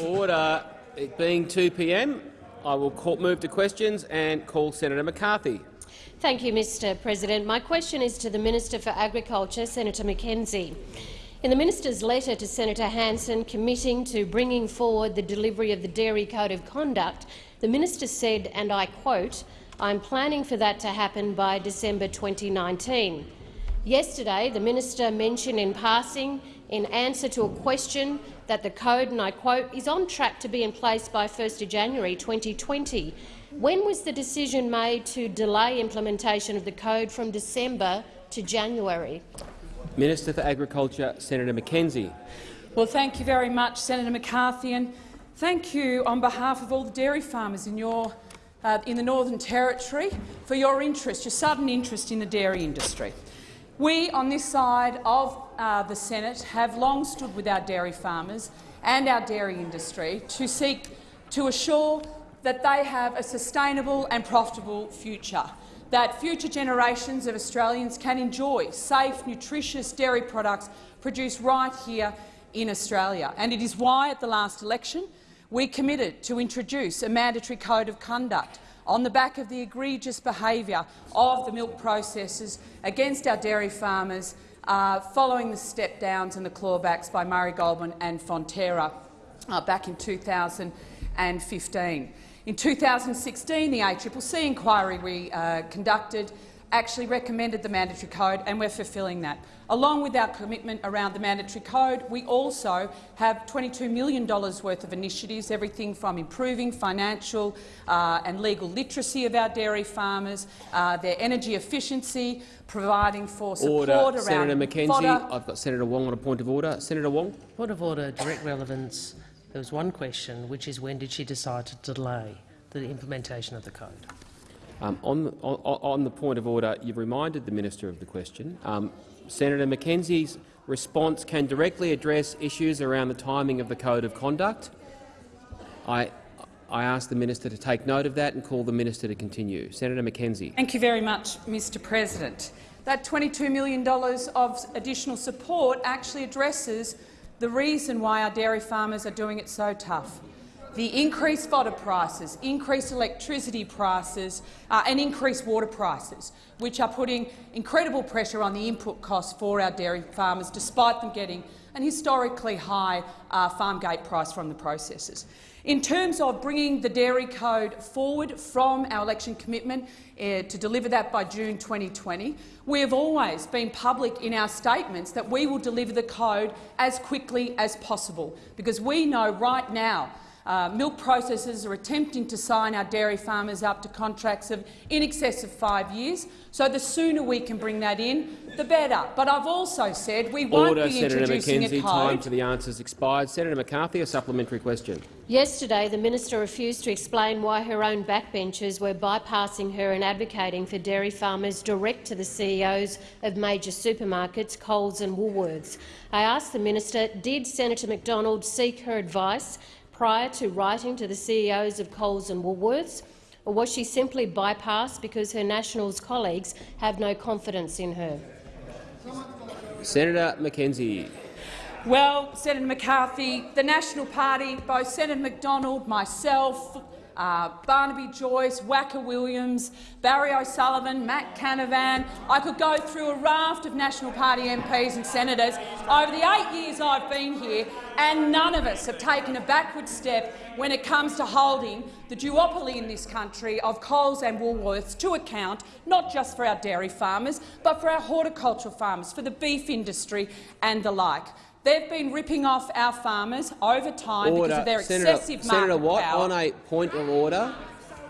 Order. It being 2 p.m., I will call, move to questions and call Senator McCarthy. Thank you, Mr President. My question is to the Minister for Agriculture, Senator McKenzie. In the minister's letter to Senator Hanson committing to bringing forward the delivery of the Dairy Code of Conduct, the minister said, and I quote, I'm planning for that to happen by December 2019. Yesterday, the minister mentioned in passing, in answer to a question, that the code, and I quote, is on track to be in place by 1 January 2020. When was the decision made to delay implementation of the code from December to January? Minister for Agriculture, Senator McKenzie. Well, thank you very much, Senator McCarthy, and thank you on behalf of all the dairy farmers in, your, uh, in the Northern Territory for your interest, your sudden interest in the dairy industry. We on this side of uh, the Senate have long stood with our dairy farmers and our dairy industry to seek to assure that they have a sustainable and profitable future that future generations of Australians can enjoy safe, nutritious dairy products produced right here in Australia. And it is why, at the last election, we committed to introduce a mandatory code of conduct on the back of the egregious behaviour of the milk processors against our dairy farmers uh, following the step-downs and the clawbacks by Murray Goulburn and Fonterra uh, back in 2015. In 2016, the ACCC inquiry we uh, conducted actually recommended the mandatory code, and we're fulfilling that. Along with our commitment around the mandatory code, we also have $22 million worth of initiatives, everything from improving financial uh, and legal literacy of our dairy farmers, uh, their energy efficiency, providing for support order. around Senator McKenzie, fodder. I've got Senator Wong on a point of order. Senator Wong. Point of order, direct relevance. There was one question, which is when did she decide to delay the implementation of the code? Um, on, on, on, the point of order, you've reminded the minister of the question. Um, Senator McKenzie's response can directly address issues around the timing of the code of conduct. I, I ask the minister to take note of that and call the minister to continue. Senator McKenzie. Thank you very much, Mr President. That $22 million of additional support actually addresses the reason why our dairy farmers are doing it so tough. The increased fodder prices, increased electricity prices uh, and increased water prices, which are putting incredible pressure on the input costs for our dairy farmers, despite them getting an historically high uh, farm gate price from the processors. In terms of bringing the dairy code forward from our election commitment uh, to deliver that by June 2020, we have always been public in our statements that we will deliver the code as quickly as possible, because we know right now uh, milk processors are attempting to sign our dairy farmers up to contracts of in excess of five years. So the sooner we can bring that in, the better. But I've also said we won't Order, be Senator introducing McKenzie, a code. Time for the answers expired. Senator McCarthy, a supplementary question. Yesterday, the minister refused to explain why her own backbenchers were bypassing her and advocating for dairy farmers direct to the CEOs of major supermarkets, Coles and Woolworths. I asked the minister, did Senator McDonald seek her advice prior to writing to the CEOs of Coles and Woolworths, or was she simply bypassed because her Nationals colleagues have no confidence in her? Senator McKenzie. Well, Senator McCarthy, the National Party, both Senator McDonald, myself, uh, Barnaby Joyce, Wacka Williams, Barry O'Sullivan, Matt Canavan. I could go through a raft of National Party MPs and senators over the eight years I've been here, and none of us have taken a backward step when it comes to holding the duopoly in this country of Coles and Woolworths to account, not just for our dairy farmers, but for our horticultural farmers, for the beef industry and the like. They've been ripping off our farmers over time Order. because of their Senator, excessive market Senator Watt, power. on a point of order.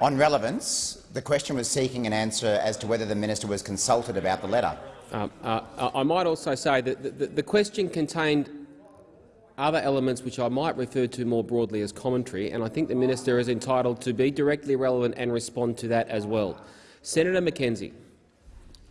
On relevance, the question was seeking an answer as to whether the minister was consulted about the letter. Um, uh, I might also say that the, the, the question contained other elements which I might refer to more broadly as commentary, and I think the minister is entitled to be directly relevant and respond to that as well. Senator McKenzie.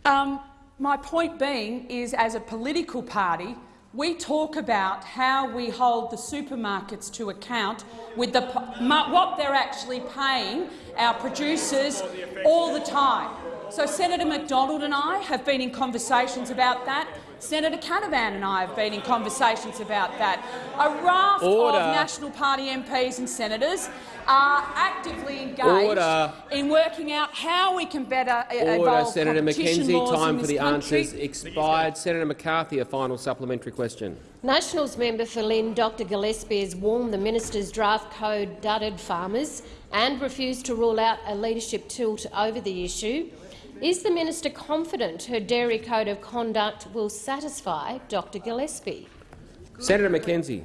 Um, my point being is, as a political party, we talk about how we hold the supermarkets to account with the, what they're actually paying our producers all the time. So Senator McDonald and I have been in conversations about that Senator Canavan and I have been in conversations about that. A raft Order. of National Party MPs and senators are actively engaged Order. in working out how we can better Order, evolve Senator competition McKenzie. laws in Time for this the country. answers expired. Senator McCarthy, a final supplementary question. Nationals member for Lyne, Dr Gillespie, has warned the minister's draft code dudded farmers and refused to rule out a leadership tilt over the issue. Is the minister confident her dairy code of conduct will satisfy Dr Gillespie? Senator McKenzie.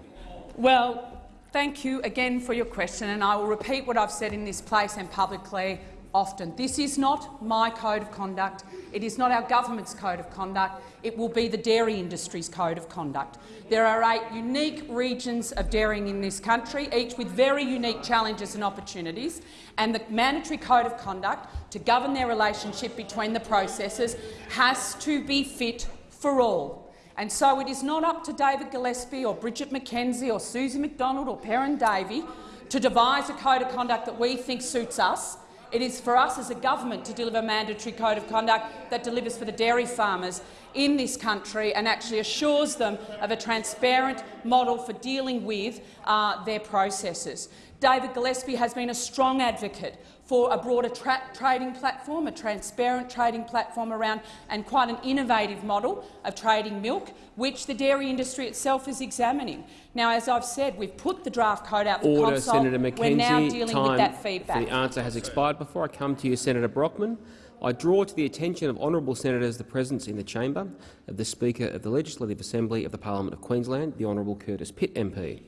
Well, thank you again for your question, and I will repeat what I've said in this place and publicly often. This is not my code of conduct. It is not our government's code of conduct. It will be the dairy industry's code of conduct. There are eight unique regions of dairying in this country, each with very unique challenges and opportunities, and the mandatory code of conduct to govern their relationship between the processors has to be fit for all. And so it is not up to David Gillespie or Bridget McKenzie or Susie McDonald or Perin Davey to devise a code of conduct that we think suits us. It is for us as a government to deliver a mandatory code of conduct that delivers for the dairy farmers in this country and actually assures them of a transparent model for dealing with uh, their processes. David Gillespie has been a strong advocate for a broader tra trading platform, a transparent trading platform around and quite an innovative model of trading milk, which the dairy industry itself is examining. Now, as I've said, we've put the draft code out for Order, consult. Senator McKenzie. We're now dealing Time with that feedback. the answer has expired. Before I come to you, Senator Brockman, I draw to the attention of honourable senators the presence in the chamber of the Speaker of the Legislative Assembly of the Parliament of Queensland, the Honourable Curtis Pitt MP.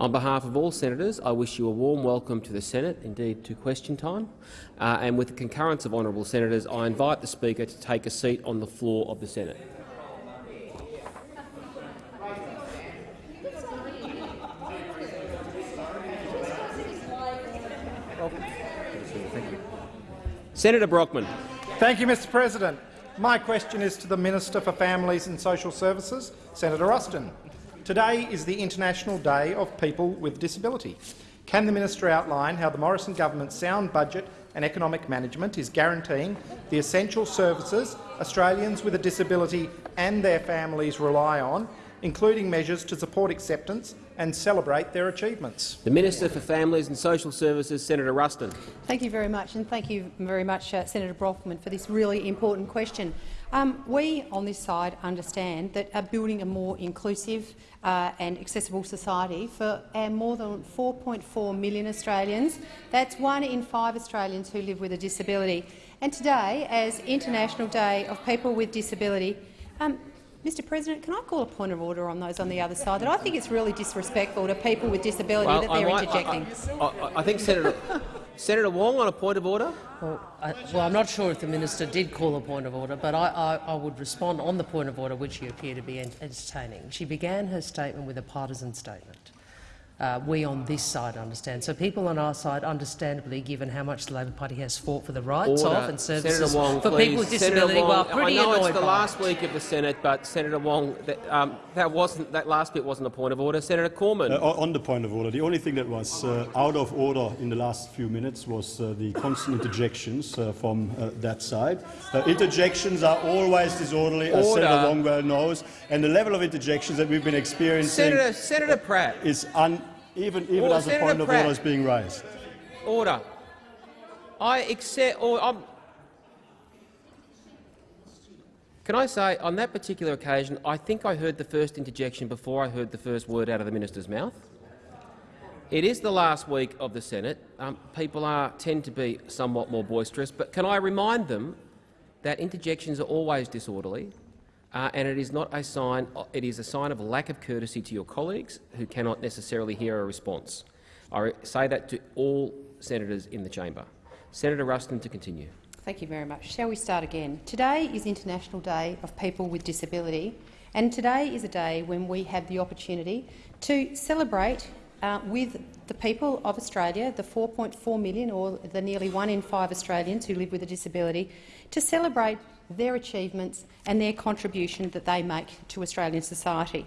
On behalf of all senators, I wish you a warm welcome to the Senate, indeed to question time. Uh, and with the concurrence of honourable senators, I invite the Speaker to take a seat on the floor of the Senate. Senator Brockman. Thank you, Mr President. My question is to the Minister for Families and Social Services, Senator Ruston. Today is the International Day of People with Disability. Can the minister outline how the Morrison government's sound budget and economic management is guaranteeing the essential services Australians with a disability and their families rely on, including measures to support acceptance and celebrate their achievements? The Minister for Families and Social Services, Senator Ruston. Thank you very much, and thank you very much, uh, Senator Brockman, for this really important question. Um, we on this side understand that uh, building a more inclusive uh, and accessible society for our more than 4.4 million Australians, that's one in five Australians who live with a disability. And today, as International Day of People with Disability, um, Mr President, can I call a point of order on those on the other side? That I think it's really disrespectful to people with disability Well, that they're might- I- interjecting. I, I, I think Senator, Senator Wong on a point of order. Well, I, well, I'm not sure if the minister did call a point of order, but I, I, I would respond on the point of order which you appear to be entertaining. She began her statement with a partisan statement. Uh, we on this side understand. So people on our side, understandably, given how much the Labor Party has fought for the rights Order. of and services Wong, for please. people with Senator disability, Wong, well, pretty I know annoyed it's the last it. week of the Senate, but Senator Wong, that, um, that wasn't that last bit wasn't a point of order. Senator Cormann. Uh, on the point of order, the only thing that was uh, out of order in the last few minutes was uh, the constant interjections uh, from uh, that side. Uh, interjections are always disorderly, as Order. Senator Wong well knows, and the level of interjections that we've been experiencing Senator, Senator Pratt. is un even, even Order, as a Senator point of order is being raised. Order. I accept. Or I'm, can I say, on that particular occasion, I think I heard the first interjection before I heard the first word out of the minister's mouth. It is the last week of the Senate. Um, people are, tend to be somewhat more boisterous, but can I remind them that interjections are always disorderly, uh, and it is not a sign. It is a sign of a lack of courtesy to your colleagues who cannot necessarily hear a response. I say that to all senators in the chamber. Senator Ruston to continue. Thank you very much. Shall we start again? Today is International Day of People with Disability, and today is a day when we have the opportunity to celebrate uh, with the people of Australia, the 4.4 million or the nearly one in five Australians who live with a disability, to celebrate their achievements and their contribution that they make to Australian society.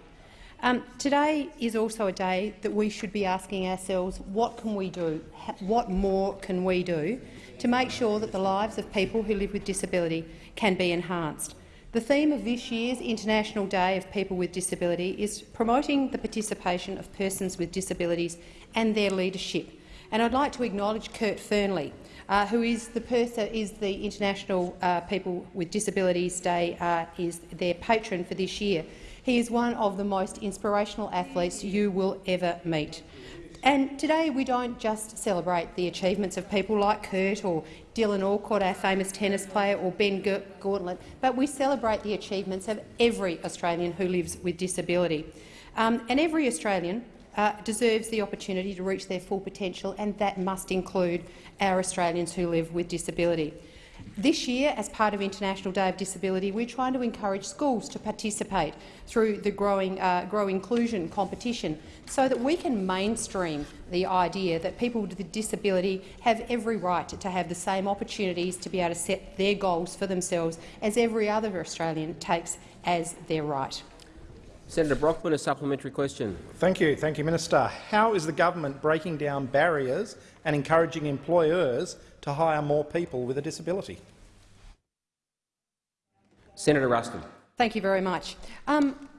Um, today is also a day that we should be asking ourselves what can we do, what more can we do to make sure that the lives of people who live with disability can be enhanced. The theme of this year's International Day of People with Disability is promoting the participation of persons with disabilities and their leadership. And I'd like to acknowledge Kurt Fearnley, uh, who is the, person, is the International uh, People with Disabilities Day uh, is their patron for this year. He is one of the most inspirational athletes you will ever meet. And today we don't just celebrate the achievements of people like Kurt or Dylan Alcott, our famous tennis player, or Ben Gauntlett, but we celebrate the achievements of every Australian who lives with disability. Um, and every Australian uh, deserves the opportunity to reach their full potential, and that must include our Australians who live with disability. This year, as part of International Day of Disability, we're trying to encourage schools to participate through the growing uh, Grow Inclusion competition so that we can mainstream the idea that people with disability have every right to have the same opportunities to be able to set their goals for themselves as every other Australian takes as their right. Senator Brockman, a supplementary question. Thank you. Thank you, Minister. How is the government breaking down barriers and encouraging employers to hire more people with a disability? Senator Ruston. Thank you very much. Um,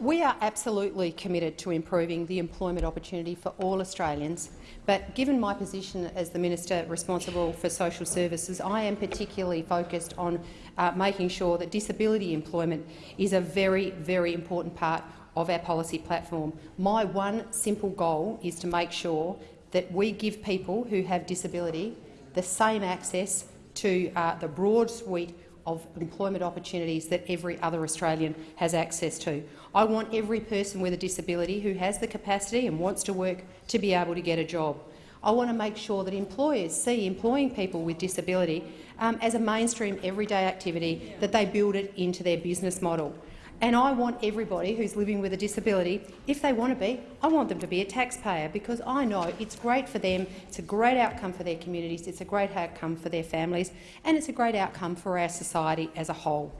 we are absolutely committed to improving the employment opportunity for all Australians, but given my position as the Minister responsible for social services, I am particularly focused on uh, making sure that disability employment is a very, very important part of our policy platform. My one simple goal is to make sure that we give people who have disability the same access to uh, the broad suite of employment opportunities that every other Australian has access to. I want every person with a disability who has the capacity and wants to work to be able to get a job. I want to make sure that employers see employing people with disability um, as a mainstream everyday activity, that they build it into their business model. And I want everybody who's living with a disability, if they want to be, I want them to be a taxpayer because I know it's great for them, it's a great outcome for their communities, it's a great outcome for their families, and it's a great outcome for our society as a whole.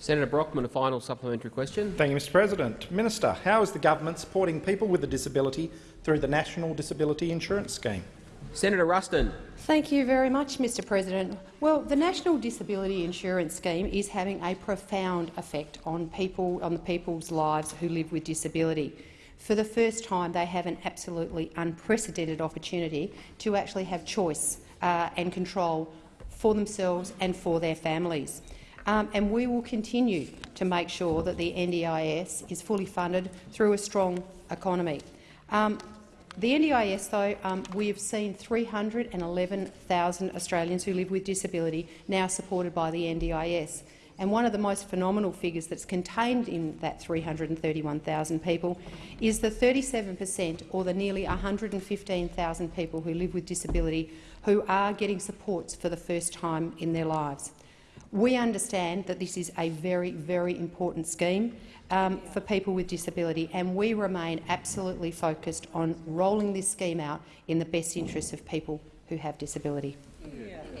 Senator Brockman, a final supplementary question. Thank you, Mr President. Minister, how is the government supporting people with a disability through the National Disability Insurance Scheme? Senator Ruston. Thank you very much, Mr President. Well, the National Disability Insurance Scheme is having a profound effect on people, on the people's lives who live with disability. For the first time, they have an absolutely unprecedented opportunity to actually have choice uh, and control for themselves and for their families. Um, and we will continue to make sure that the NDIS is fully funded through a strong economy. Um, the NDIS, though, um, we have seen 311,000 Australians who live with disability now supported by the NDIS. And one of the most phenomenal figures that's contained in that 331,000 people is the 37 per cent, or the nearly 115,000 people who live with disability who are getting supports for the first time in their lives. We understand that this is a very, very important scheme um, for people with disability, and we remain absolutely focused on rolling this scheme out in the best interests of people who have disability.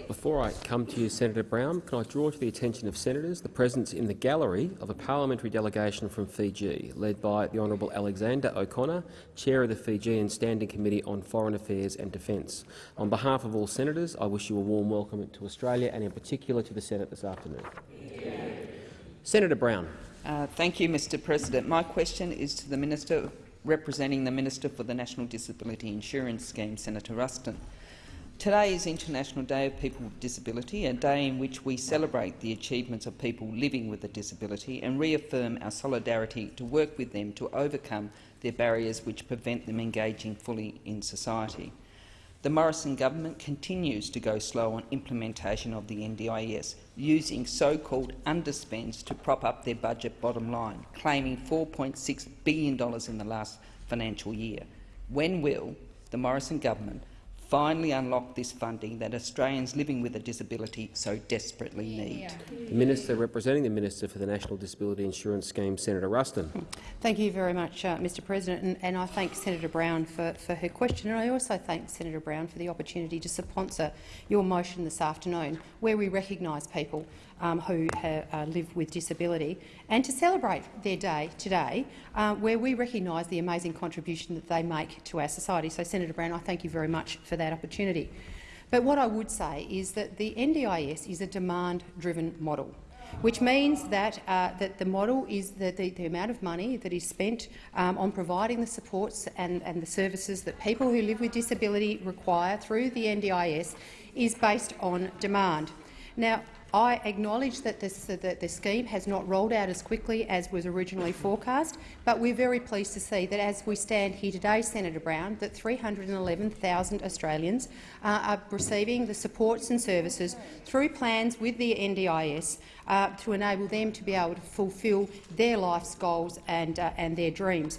Before I come to you, Senator Brown, can I draw to the attention of senators the presence in the gallery of a parliamentary delegation from Fiji, led by the Honourable Alexander O'Connor, Chair of the Fijian Standing Committee on Foreign Affairs and Defence. On behalf of all senators, I wish you a warm welcome to Australia and in particular to the Senate this afternoon. Senator Brown. Uh, thank you, Mr President. My question is to the Minister representing the Minister for the National Disability Insurance Scheme, Senator Ruston. Today is International Day of People with Disability, a day in which we celebrate the achievements of people living with a disability and reaffirm our solidarity to work with them to overcome their barriers which prevent them engaging fully in society. The Morrison government continues to go slow on implementation of the NDIS, using so-called underspends to prop up their budget bottom line, claiming $4.6 billion in the last financial year. When will the Morrison government finally unlock this funding that Australians living with a disability so desperately need. The Minister representing the Minister for the National Disability Insurance Scheme, Senator Ruston. Thank you very much, uh, Mr President, and, and, I thank Senator Brown for, for her question, and I also thank Senator Brown for the opportunity to sponsor your motion this afternoon, where we recognise people um, who have, uh, live with disability, and to celebrate their day today, uh, where we recognise the amazing contribution that they make to our society. So, Senator Brown, I thank you very much for that opportunity. But what I would say is that the NDIS is a demand-driven model. which means that, uh, that the model is that the, the amount of money that is spent um, on providing the supports and, and the services that people who live with disability require through the NDIS is based on demand. Now, I acknowledge that this, that the scheme has not rolled out as quickly as was originally forecast, but we're very pleased to see that as we stand here today, Senator Brown, that 311,000 Australians uh, are receiving the supports and services through plans with the NDIS uh, to enable them to be able to fulfil their life's goals and, uh, and their dreams.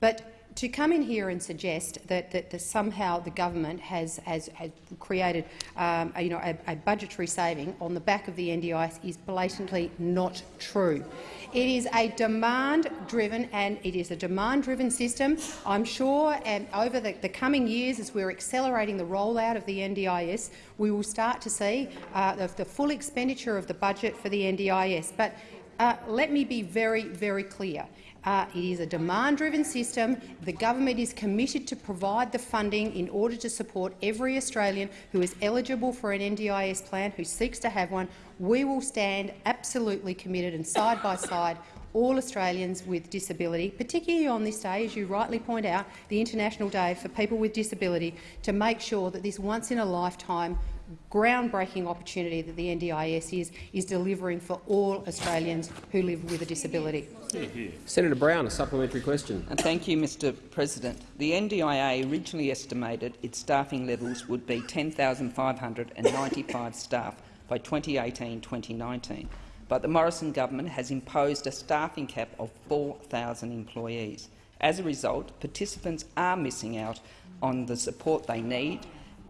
But to come in here and suggest that, that, that somehow the government has, has, has created um, a, you know, a, a, budgetary saving on the back of the NDIS is blatantly not true. It is a demand-driven and it is a demand-driven system. I'm sure and over the, the, coming years, as we're accelerating the rollout of the NDIS, we will start to see uh, the, the, full expenditure of the budget for the NDIS. But uh, let me be very, very clear. Uh, it is a demand-driven system. The government is committed to provide the funding in order to support every Australian who is eligible for an NDIS plan, who seeks to have one. We will stand absolutely committed and side by side all Australians with disability, particularly on this day, as you rightly point out, the International Day for People with Disability, to make sure that this once-in-a-lifetime groundbreaking opportunity that the NDIS is, is delivering for all Australians who live with a disability. Senator Brown, a supplementary question. And thank you, Mr President. The NDIA originally estimated its staffing levels would be 10,595 staff by 2018-2019, but the Morrison government has imposed a staffing cap of 4,000 employees. As a result, participants are missing out on the support they need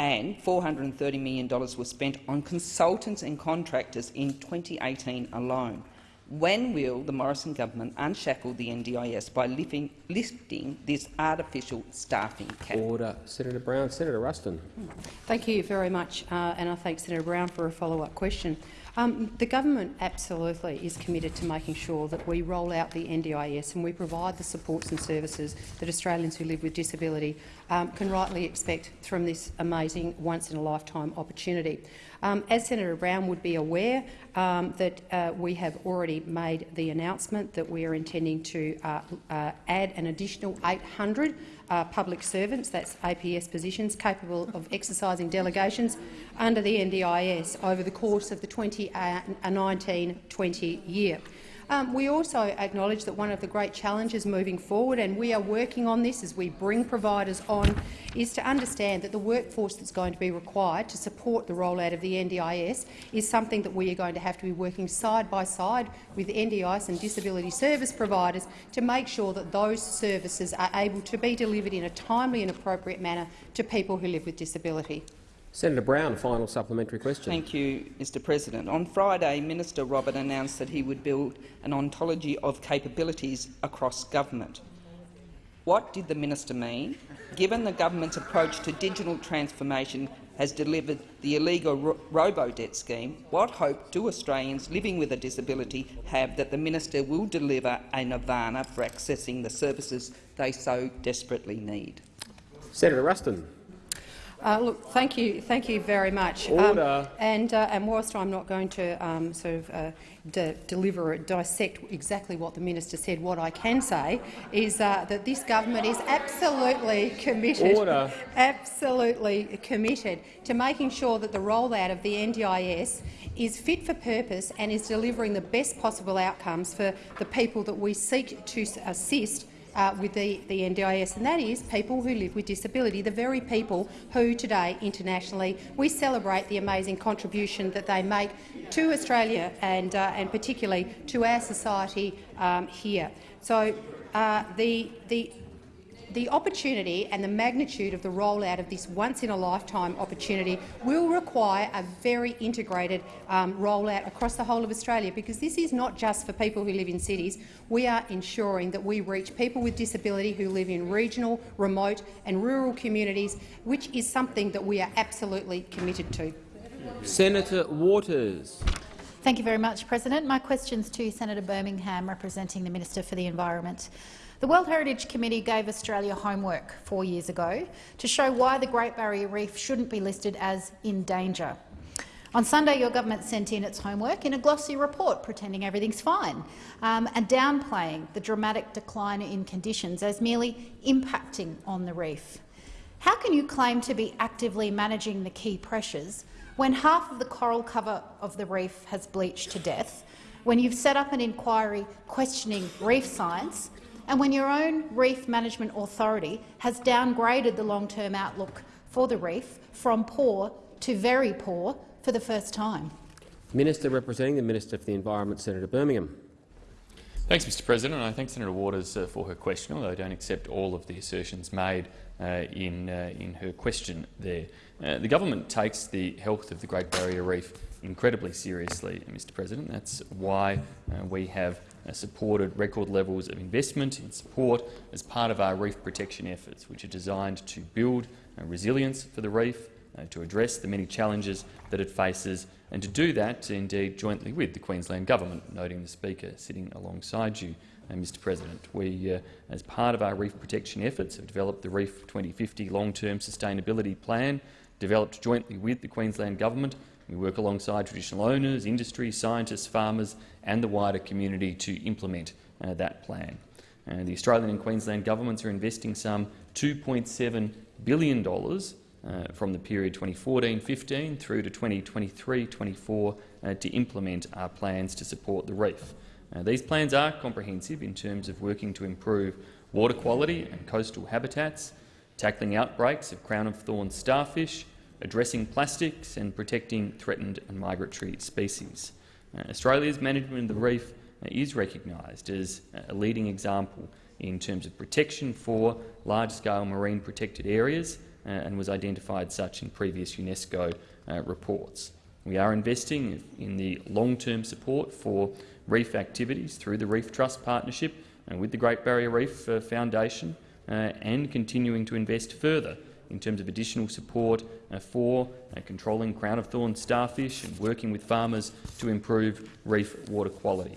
and $430 million was spent on consultants and contractors in 2018 alone. When will the Morrison government unshackle the NDIS by lifting, lifting this artificial staffing cap? Order. Senator Brown. Senator Ruston. Thank you very much, uh, and I thank Senator Brown for a follow-up question. Um, the government absolutely is committed to making sure that we roll out the NDIS and we provide the supports and services that Australians who live with disability um, can rightly expect from this amazing once-in-a-lifetime opportunity. Um, as Senator Brown would be aware, um, that uh, we have already made the announcement that we are intending to uh, uh, add an additional 800 uh, public servants, that's APS positions, capable of exercising delegations under the NDIS over the course of the 2019-20 uh, year. Um, we also acknowledge that one of the great challenges moving forward, and we are working on this as we bring providers on, is to understand that the workforce that's going to be required to support the rollout of the NDIS is something that we are going to have to be working side by side with NDIS and disability service providers to make sure that those services are able to be delivered in a timely and appropriate manner to people who live with disability. Senator Brown, a final supplementary question. Thank you, Mr President. On Friday, Minister Robert announced that he would build an ontology of capabilities across government. What did the minister mean, given the government's approach to digital transformation has delivered the illegal ro robo-debt scheme, what hope do Australians living with a disability have that the minister will deliver a nirvana for accessing the services they so desperately need? Senator Ruston. Uh, look, thank you, thank you very much. Um, Order. Um, and uh, and whilst I'm not going to um, sort of uh, de deliver, dissect exactly what the minister said, what I can say is uh, that this government is absolutely committed, Order. absolutely committed to making sure that the rollout of the NDIS is fit for purpose and is delivering the best possible outcomes for the people that we seek to assist uh, with the, the NDIS, and that is people who live with disability, the very people who today internationally we celebrate the amazing contribution that they make to Australia and, uh, and particularly to our society um, here. So uh, the, the the opportunity and the magnitude of the rollout of this once-in-a-lifetime opportunity will require a very integrated um, rollout across the whole of Australia, because this is not just for people who live in cities. We are ensuring that we reach people with disability who live in regional, remote and rural communities, which is something that we are absolutely committed to. Senator Waters. Thank you very much, President. My question is to Senator Birmingham, representing the Minister for the Environment. The World Heritage Committee gave Australia homework four years ago to show why the Great Barrier Reef shouldn't be listed as in danger. On Sunday, your government sent in its homework in a glossy report pretending everything's fine um, and downplaying the dramatic decline in conditions as merely impacting on the reef. How can you claim to be actively managing the key pressures when half of the coral cover of the reef has bleached to death, when you've set up an inquiry questioning reef science, and when your own Reef Management Authority has downgraded the long-term outlook for the reef from poor to very poor for the first time? Minister representing the Minister for the Environment, Senator Birmingham. Thanks, Mr President. I thank Senator Waters uh, for her question, although I don't accept all of the assertions made uh, in, uh, in her question there. Uh, the government takes the health of the Great Barrier Reef incredibly seriously, Mr President. That's why uh, we have uh, supported record levels of investment in support as part of our reef protection efforts, which are designed to build resilience for the reef, to address the many challenges that it faces, and to do that, indeed, jointly with the Queensland Government, noting the Speaker sitting alongside you, uh, Mr President. We, uh, as part of our reef protection efforts, have developed the Reef 2050 long-term sustainability plan, developed jointly with the Queensland Government. We work alongside traditional owners, industry, scientists, farmers and the wider community to implement uh, that plan. Uh, the Australian and Queensland governments are investing some $2.7 billion uh, from the period 2014-15 through to 2023-24 uh, to implement our plans to support the reef. Uh, these plans are comprehensive in terms of working to improve water quality and coastal habitats, tackling outbreaks of crown-of-thorns starfish, addressing plastics and protecting threatened and migratory species. Uh, Australia's management of the reef uh, is recognised as a leading example in terms of protection for large-scale marine protected areas uh, and was identified such in previous UNESCO uh, reports. We are investing in the long-term support for reef activities through the Reef Trust Partnership and with the Great Barrier Reef uh, Foundation and continuing to invest further in terms of additional support uh, for uh, controlling crown-of-thorns starfish and working with farmers to improve reef water quality.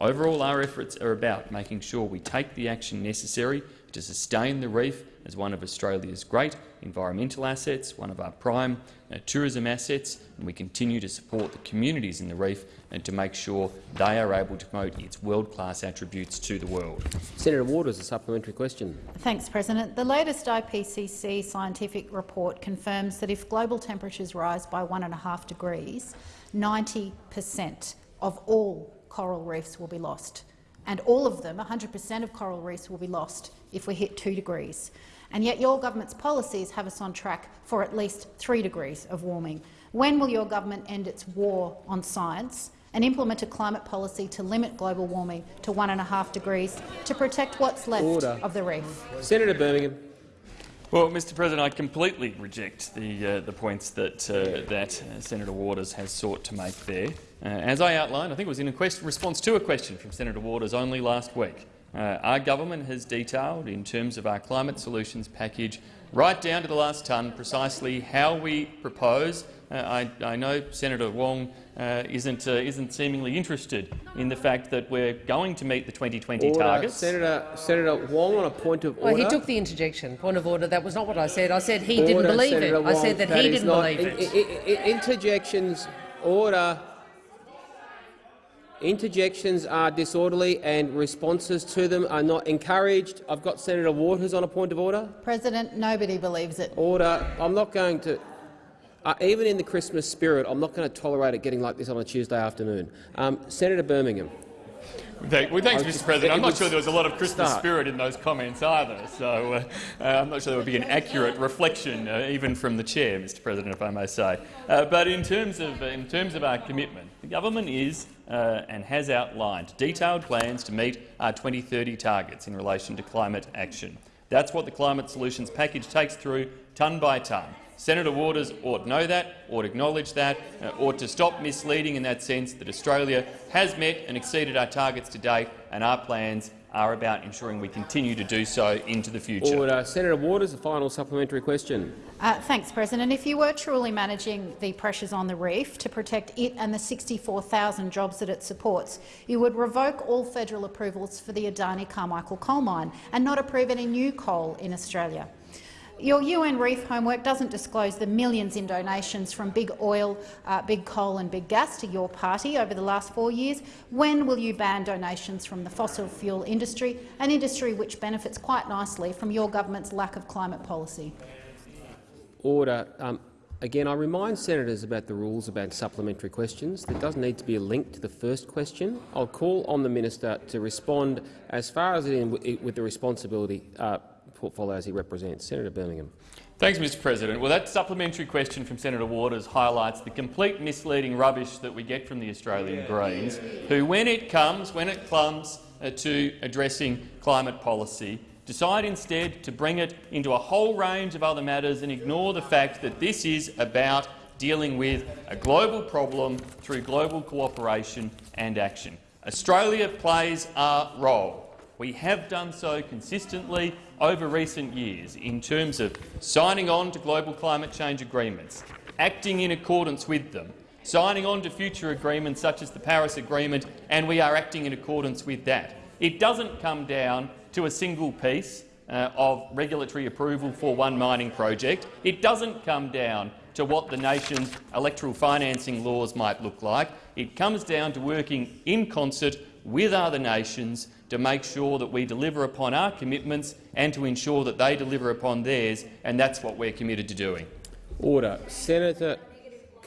Overall, our efforts are about making sure we take the action necessary to sustain the reef as one of Australia's great environmental assets, one of our prime uh, tourism assets, and we continue to support the communities in the reef and to make sure they are able to promote its world-class attributes to the world. Senator Ward Waters, a supplementary question. Thanks, President. The latest IPCC scientific report confirms that if global temperatures rise by one and a half degrees, 90 per cent of all coral reefs will be lost. And all of them, 100 per cent of coral reefs, will be lost if we hit 2 degrees and yet your government's policies have us on track for at least three degrees of warming. When will your government end its war on science and implement a climate policy to limit global warming to one and a half degrees to protect what's left Order. of the reef? Senator Birmingham. Well, Mr. President, I completely reject the uh, the points that uh, that uh, Senator Waters has sought to make there. Uh, as I outlined, I think it was in a question, response to a question from Senator Waters only last week. Uh, our government has detailed, in terms of our climate solutions package, right down to the last tonne, precisely how we propose. Uh, I, I, know Senator Wong uh, isn't, uh, isn't seemingly interested in the fact that we're going to meet the 2020 order. targets. Senator, Senator Wong, on a point of order. Well, he took the interjection. Point of order. That was not what I said. I said he order, didn't believe Senator it. Wong, I said that, that he didn't believe it. interjections. Order. Interjections are disorderly and responses to them are not encouraged. I've got Senator Waters on a point of order. President, nobody believes it. Order. I'm not going to. Uh, even in the Christmas spirit, I'm not going to tolerate it getting like this on a Tuesday afternoon. Um, Senator Birmingham. Well, thanks, Mr. President. I'm not sure there was a lot of Christmas start. spirit in those comments either, so uh, uh, I'm not sure there would be an accurate reflection, uh, even from the chair, Mr. President, if I may say. Uh, but in terms of in terms of our commitment, the government is uh, and has outlined detailed plans to meet our 2030 targets in relation to climate action. That's what the climate solutions package takes through, tonne by tonne. Senator Waters ought to know that, ought to acknowledge that, uh, ought to stop misleading in that sense that Australia has met and exceeded our targets to date, and our plans are about ensuring we continue to do so into the future. Order. Senator Waters, a final supplementary question. Uh, thanks, President. If you were truly managing the pressures on the reef to protect it and the 64,000 jobs that it supports, you would revoke all federal approvals for the Adani Carmichael coal mine and not approve any new coal in Australia. Your UN reef homework doesn't disclose the millions in donations from big oil, uh, big coal and big gas to your party over the last four years. When will you ban donations from the fossil fuel industry, an industry which benefits quite nicely from your government's lack of climate policy? Order. Um, again, I remind senators about the rules about supplementary questions. There does need to be a link to the first question. I'll call on the minister to respond as far as it is with the responsibility uh, portfolio as he represents. Senator Birmingham. Thanks, Mr President. Well, that supplementary question from Senator Waters highlights the complete misleading rubbish that we get from the Australian Greens, who, when it comes, when it comes uh, to addressing climate policy, decide instead to bring it into a whole range of other matters and ignore the fact that this is about dealing with a global problem through global cooperation and action. Australia plays a role. We have done so consistently over recent years in terms of signing on to global climate change agreements, acting in accordance with them, signing on to future agreements such as the Paris Agreement, and we are acting in accordance with that. It doesn't come down to a single piece uh, of regulatory approval for one mining project. It doesn't come down to what the nation's electoral financing laws might look like. It comes down to working in concert with other nations to make sure that we deliver upon our commitments and to ensure that they deliver upon theirs, and that's what we're committed to doing. Order. Senator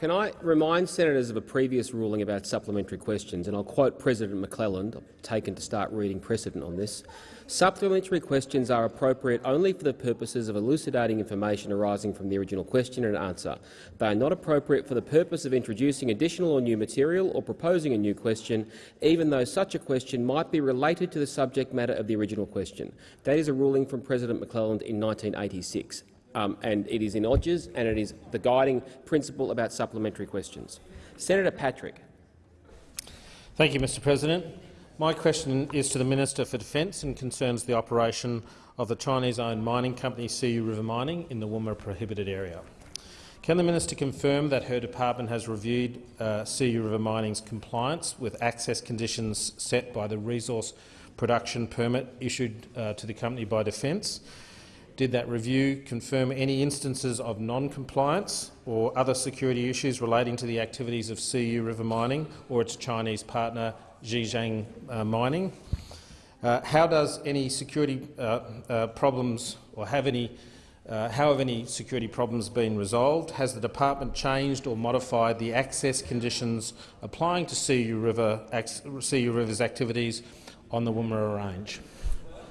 can I remind senators of a previous ruling about supplementary questions, and I'll quote President McClelland, I've taken to start reading precedent on this. Supplementary questions are appropriate only for the purposes of elucidating information arising from the original question and answer. They are not appropriate for the purpose of introducing additional or new material or proposing a new question, even though such a question might be related to the subject matter of the original question. That is a ruling from President McClelland in 1986 um, and it is in Odgers, and it is the guiding principle about supplementary questions. Senator Patrick. Thank you, Mr President. My question is to the Minister for Defence and concerns the operation of the Chinese-owned mining company Cu-River Mining in the Woomera prohibited area. Can the minister confirm that her department has reviewed uh, Cu-River Mining's compliance with access conditions set by the resource production permit issued uh, to the company by Defence did that review confirm any instances of non-compliance or other security issues relating to the activities of Cu-River Mining or its Chinese partner Zhejiang uh, Mining? Uh, how does any security uh, uh problems or have any uh, how have any security problems been resolved? Has the department changed or modified the access conditions applying to Cu-River, Siyu River's activities on the Woomera Range?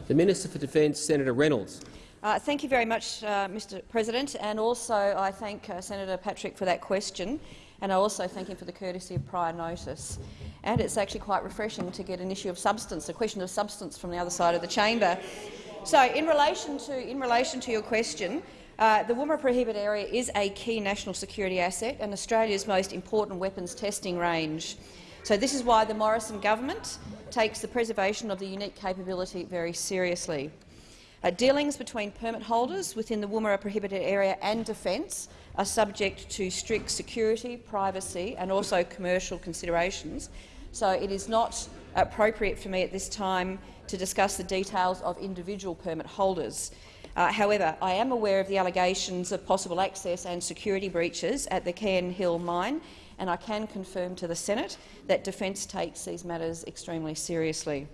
The Minister for Defence, Senator Reynolds. Uh, thank you very much, uh, Mr President, and also I thank uh, Senator Patrick for that question, and I also thank him for the courtesy of prior notice. And it's actually quite refreshing to get an issue of substance, a question of substance from the other side of the chamber. So, in relation to, in relation to your question, uh, the Woomera prohibited area is a key national security asset and Australia's most important weapons testing range. So this is why the Morrison government takes the preservation of the unique capability very seriously. Uh, dealings between permit holders within the Woomera prohibited area and defence are subject to strict security, privacy and also commercial considerations, so it is not appropriate for me at this time to discuss the details of individual permit holders. Uh, however, I am aware of the allegations of possible access and security breaches at the Cairn Hill mine, and I can confirm to the Senate that Defence takes these matters extremely seriously.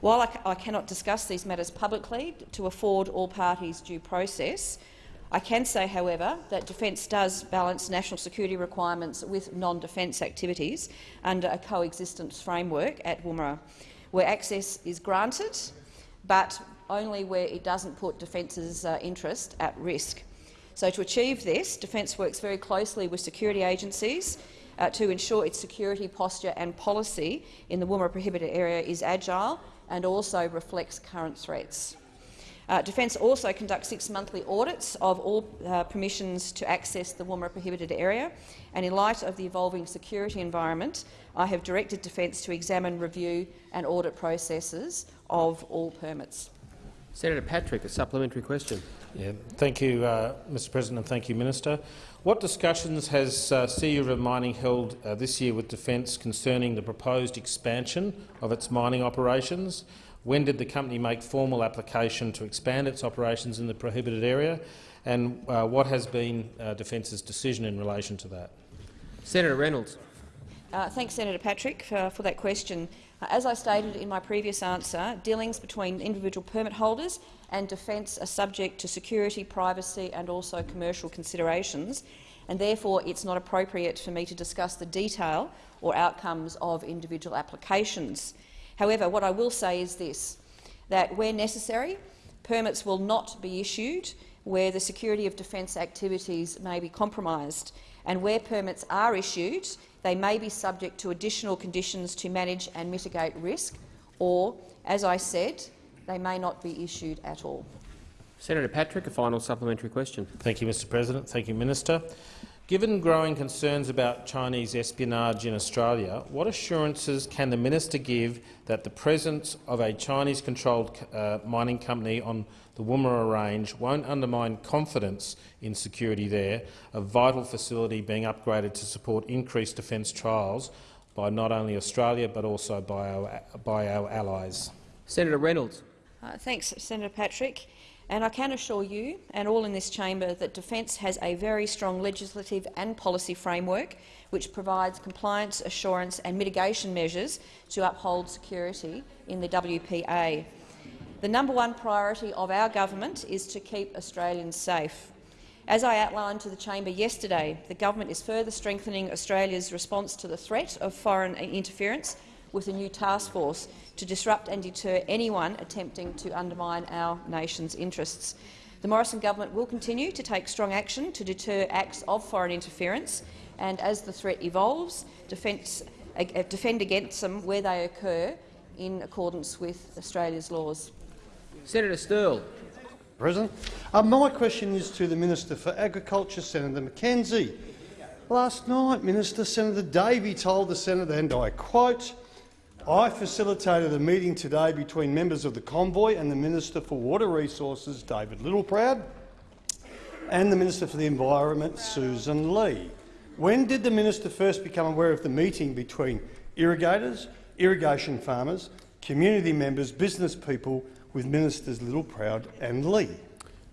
While I, I cannot discuss these matters publicly to afford all parties due process, I can say, however, that Defence does balance national security requirements with non-defence activities under a coexistence framework at Woomera, where access is granted, but only where it doesn't put Defence's uh, interest at risk. So to achieve this, Defence works very closely with security agencies uh, to ensure its security posture and policy in the Woomera prohibited area is agile and also reflects current threats. Uh, Defence also conducts six monthly audits of all uh, permissions to access the Woomera prohibited area, and in light of the evolving security environment, I have directed Defence to examine, review and audit processes of all permits. Senator Patrick, a supplementary question. Yeah, thank you, uh, Mr President, and thank you, Minister. What discussions has uh, River Mining held uh, this year with Defence concerning the proposed expansion of its mining operations? When did the company make formal application to expand its operations in the prohibited area? and uh, what has been uh, Defence's decision in relation to that? Senator Reynolds. Uh, thanks, Senator Patrick, for, for that question. Uh, as I stated in my previous answer, dealings between individual permit holders and Defence are subject to security, privacy and also commercial considerations, and therefore it's not appropriate for me to discuss the detail or outcomes of individual applications. However, what I will say is this, that where necessary, permits will not be issued where the security of defence activities may be compromised, and where permits are issued, they may be subject to additional conditions to manage and mitigate risk, or, as I said, they may not be issued at all. Senator Patrick, a final supplementary question. Thank you, Mr President. Thank you, Minister. Given growing concerns about Chinese espionage in Australia, what assurances can the minister give that the presence of a Chinese-controlled uh, mining company on the Woomera Range won't undermine confidence in security there, a vital facility being upgraded to support increased defence trials by not only Australia but also by our, by our allies? Senator Reynolds. Uh, thanks, Senator Patrick. And I can assure you, and all in this chamber, that Defence has a very strong legislative and policy framework which provides compliance, assurance and mitigation measures to uphold security in the WPA. The number one priority of our government is to keep Australians safe. As I outlined to the chamber yesterday, the government is further strengthening Australia's response to the threat of foreign interference with a new task force to disrupt and deter anyone attempting to undermine our nation's interests. The Morrison government will continue to take strong action to deter acts of foreign interference, and as the threat evolves, defence, uh, defend against them where they occur in accordance with Australia's laws. Senator Sterle. President, uh, my question is to the Minister for Agriculture, Senator McKenzie. Last night, Minister Senator Davey told the Senate, and I quote, I facilitated a meeting today between members of the convoy and the Minister for Water Resources, David Littleproud, and the Minister for the Environment, Sussan Ley. When did the minister first become aware of the meeting between irrigators, irrigation farmers, community members, business people with Ministers Littleproud and Ley?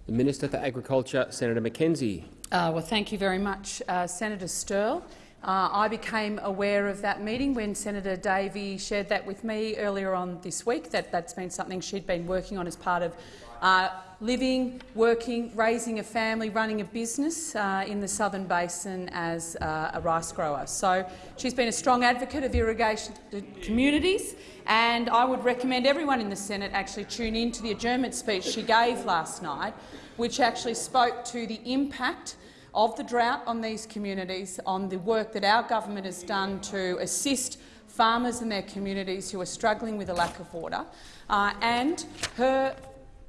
The Minister for Agriculture, Senator McKenzie. Uh, well, thank you very much, uh, Senator Sterle. Uh, I became aware of that meeting when Senator Davey shared that with me earlier on this week. That that's been something she'd been working on as part of uh, living, working, raising a family, running a business uh, in the Southern Basin as uh, a rice grower. So she's been a strong advocate of irrigation communities, and I would recommend everyone in the Senate actually tune in to the adjournment speech she gave last night, which actually spoke to the impact of the drought on these communities, on the work that our government has done to assist farmers and their communities who are struggling with a lack of water, uh, and her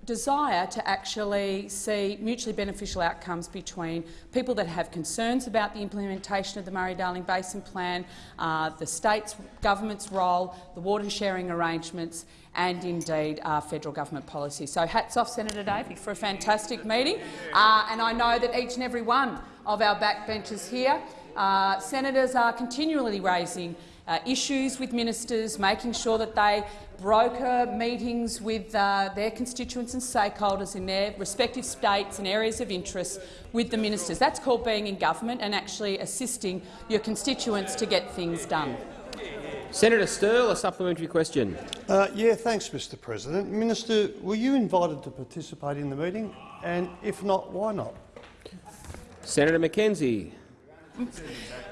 desire to actually see mutually beneficial outcomes between people that have concerns about the implementation of the Murray-Darling Basin Plan, uh, the state's government's role, the water sharing arrangements and indeed uh, federal government policy. So hats off Senator Davey for a fantastic meeting, uh, and I know that each and every one of our backbenchers here, uh, senators are continually raising uh, issues with ministers, making sure that they broker meetings with uh, their constituents and stakeholders in their respective states and areas of interest with the ministers. That's called being in government and actually assisting your constituents to get things done. Senator Sterle, a supplementary question. Uh, yeah, thanks, Mr President. Minister, were you invited to participate in the meeting? And if not, why not? Senator McKenzie.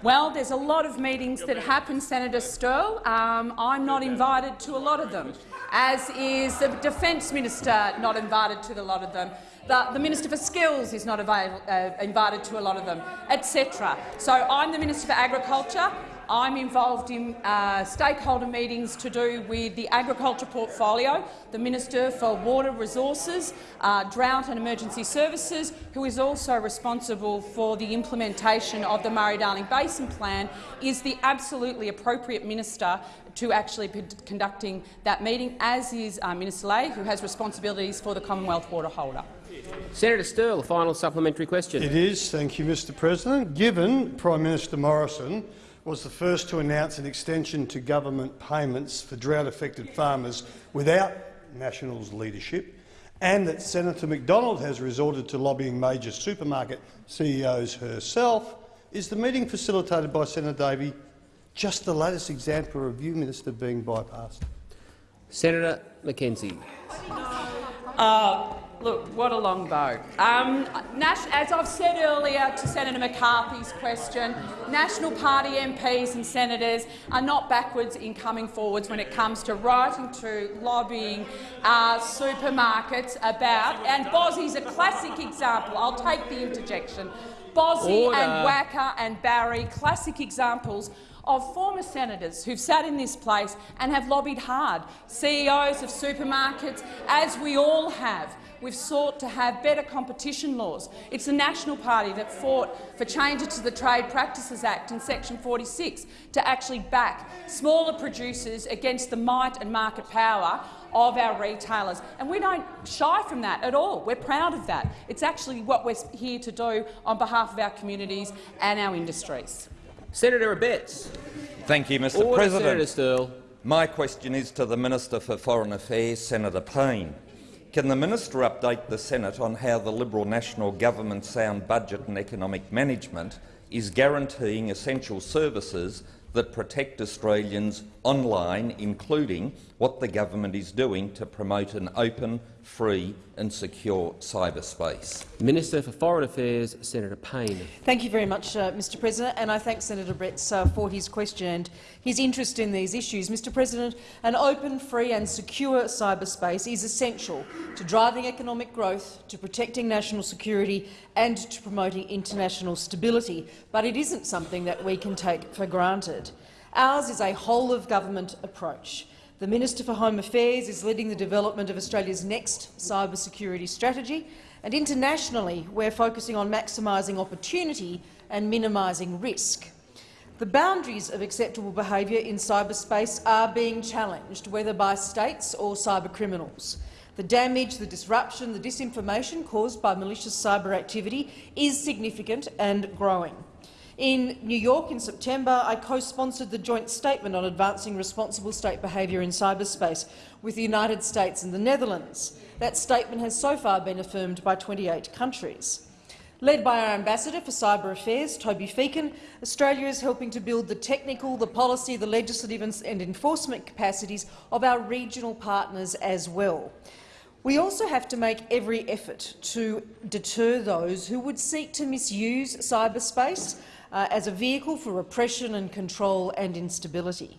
Well, there's a lot of meetings that happen, Senator Sterle. Um, I'm not invited to a lot of them, as is the Defence Minister not invited to a lot of them. The, the Minister for Skills is not uh, invited to a lot of them, etc. So I'm the Minister for Agriculture. I'm involved in uh, stakeholder meetings to do with the agriculture portfolio, the Minister for Water Resources, uh, Drought and Emergency Services, who is also responsible for the implementation of the Murray-Darling Basin Plan, is the absolutely appropriate minister to actually be conducting that meeting, as is uh, Minister Ley, who has responsibilities for the Commonwealth water holder. Senator Sterle, a final supplementary question. It is. Thank you, Mr President. Given Prime Minister Morrison was the first to announce an extension to government payments for drought-affected farmers without Nationals leadership, and that Senator McDonald has resorted to lobbying major supermarket CEOs herself, is the meeting facilitated by Senator Davey just the latest example of you, Minister, being bypassed? Senator McKenzie. Uh, look, what a long bow. Um, Nash, as I've said earlier to Senator McCarthy's question, National Party MPs and senators are not backwards in coming forwards when it comes to writing to lobbying uh, supermarkets about, and Bossie's a classic example. I'll take the interjection. Bozzy Order. and Wacka and Barry, classic examples of former senators who've sat in this place and have lobbied hard, CEOs of supermarkets, as we all have. We've sought to have better competition laws. It's the National Party that fought for changes to the Trade Practices Act in section 46 to actually back smaller producers against the might and market power of our retailers. And we don't shy from that at all. We're proud of that. It's actually what we're here to do on behalf of our communities and our industries. Senator Abetz. Thank you, Mr Order, President. Senator Sterle. My question is to the Minister for Foreign Affairs, Senator Payne. Can the minister update the Senate on how the Liberal National Government's sound budget and economic management is guaranteeing essential services that protect Australians online, including what the government is doing to promote an open, free and secure cyberspace? Minister for Foreign Affairs, Senator Payne. Thank you very much, uh, Mr President, and I thank Senator Abetz uh, for his question and his interest in these issues. Mr President, an open, free and secure cyberspace is essential to driving economic growth, to protecting national security and to promoting international stability, but it isn't something that we can take for granted. Ours is a whole-of-government approach. The Minister for Home Affairs is leading the development of Australia's next cyber security strategy, and internationally we're focusing on maximising opportunity and minimising risk. The boundaries of acceptable behaviour in cyberspace are being challenged, whether by states or cybercriminals. The damage, the disruption, the disinformation caused by malicious cyber activity is significant and growing. In New York in September, I co-sponsored the joint statement on advancing responsible state behaviour in cyberspace with the United States and the Netherlands. That statement has so far been affirmed by 28 countries. Led by our Ambassador for Cyber Affairs, Toby Feakin, Australia is helping to build the technical, the policy, the legislative and enforcement capacities of our regional partners as well. We also have to make every effort to deter those who would seek to misuse cyberspace uh, as a vehicle for repression and control and instability.